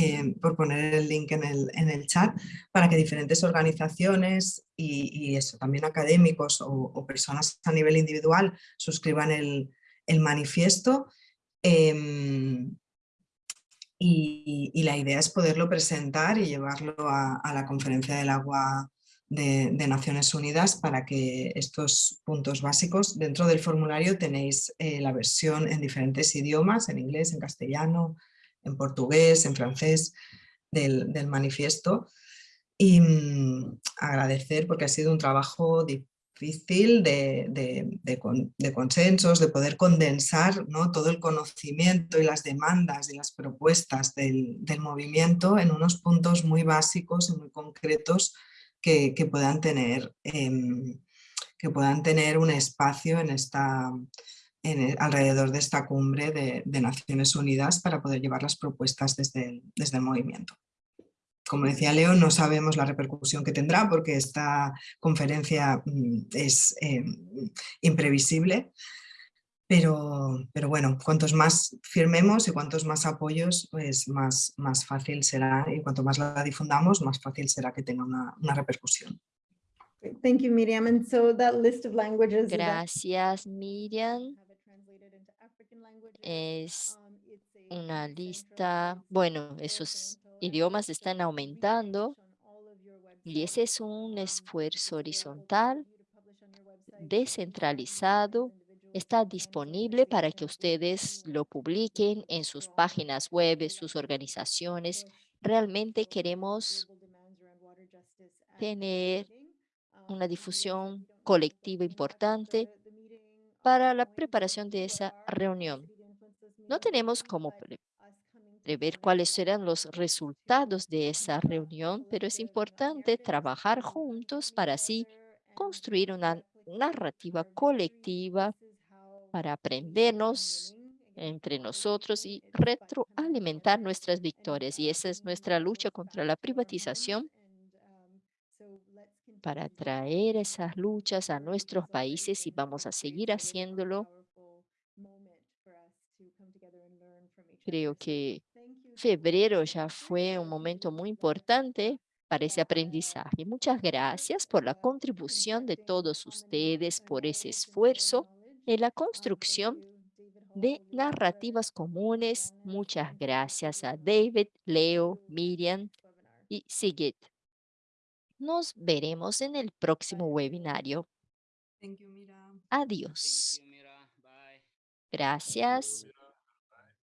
eh, por poner el link en el, en el chat, para que diferentes organizaciones y, eso, también académicos o, personas a nivel individual suscriban el, el manifiesto. em, y, la idea es poderlo presentar y llevarlo a, la Conferencia del Agua de, de Naciones Unidas para que estos puntos básicos, dentro del formulario tenéis eh, la versión en diferentes idiomas, en inglés, en castellano, en portugués, en francés, del, del manifiesto. Y mm, agradecer porque ha sido un trabajo difícil de, de- de con- de consensos, de poder condensar ¿no? todo el conocimiento y las demandas y las propuestas del, del movimiento en unos puntos muy básicos y muy concretos que, que puedan tener, em, que puedan tener un espacio en esta, en el- alrededor de esta cumbre de, de Naciones Unidas para poder llevar las propuestas desde el, desde el movimiento. Como decía Leo, no sabemos la repercusión que tendrá porque esta conferencia mm, es eh, imprevisible, pero, pero bueno, cuantos más firmemos y cuantos más apoyos, pues más, más fácil será y cuanto más la difundamos, más fácil será que tenga una, una repercusión. Great, Thank Es Um, una lista, bueno, esos idiomas están aumentando y ese es un. Um, esfuerzo horizontal descentralizado está disponible para que ustedes lo publiquen en sus páginas web, sus organizaciones. Realmente queremos tener una difusión colectiva importante para la preparación de esa reunión. No tenemos cómo pre- prever cuáles serán los resultados de esa reunión, pero es importante trabajar juntos para así construir una narrativa colectiva para aprendernos entre nosotros y retroalimentar nuestras victorias. Y esa es nuestra lucha contra la privatización para traer esas luchas a nuestros países y vamos a seguir haciéndolo. Creo que febrero ya fue un momento muy importante para ese aprendizaje. Muchas gracias por la contribución de todos ustedes, por ese esfuerzo en la construcción de narrativas comunes. Muchas gracias a David, Leo, Miriam y Sigit. Nos veremos en el próximo webinario. Adiós. Gracias.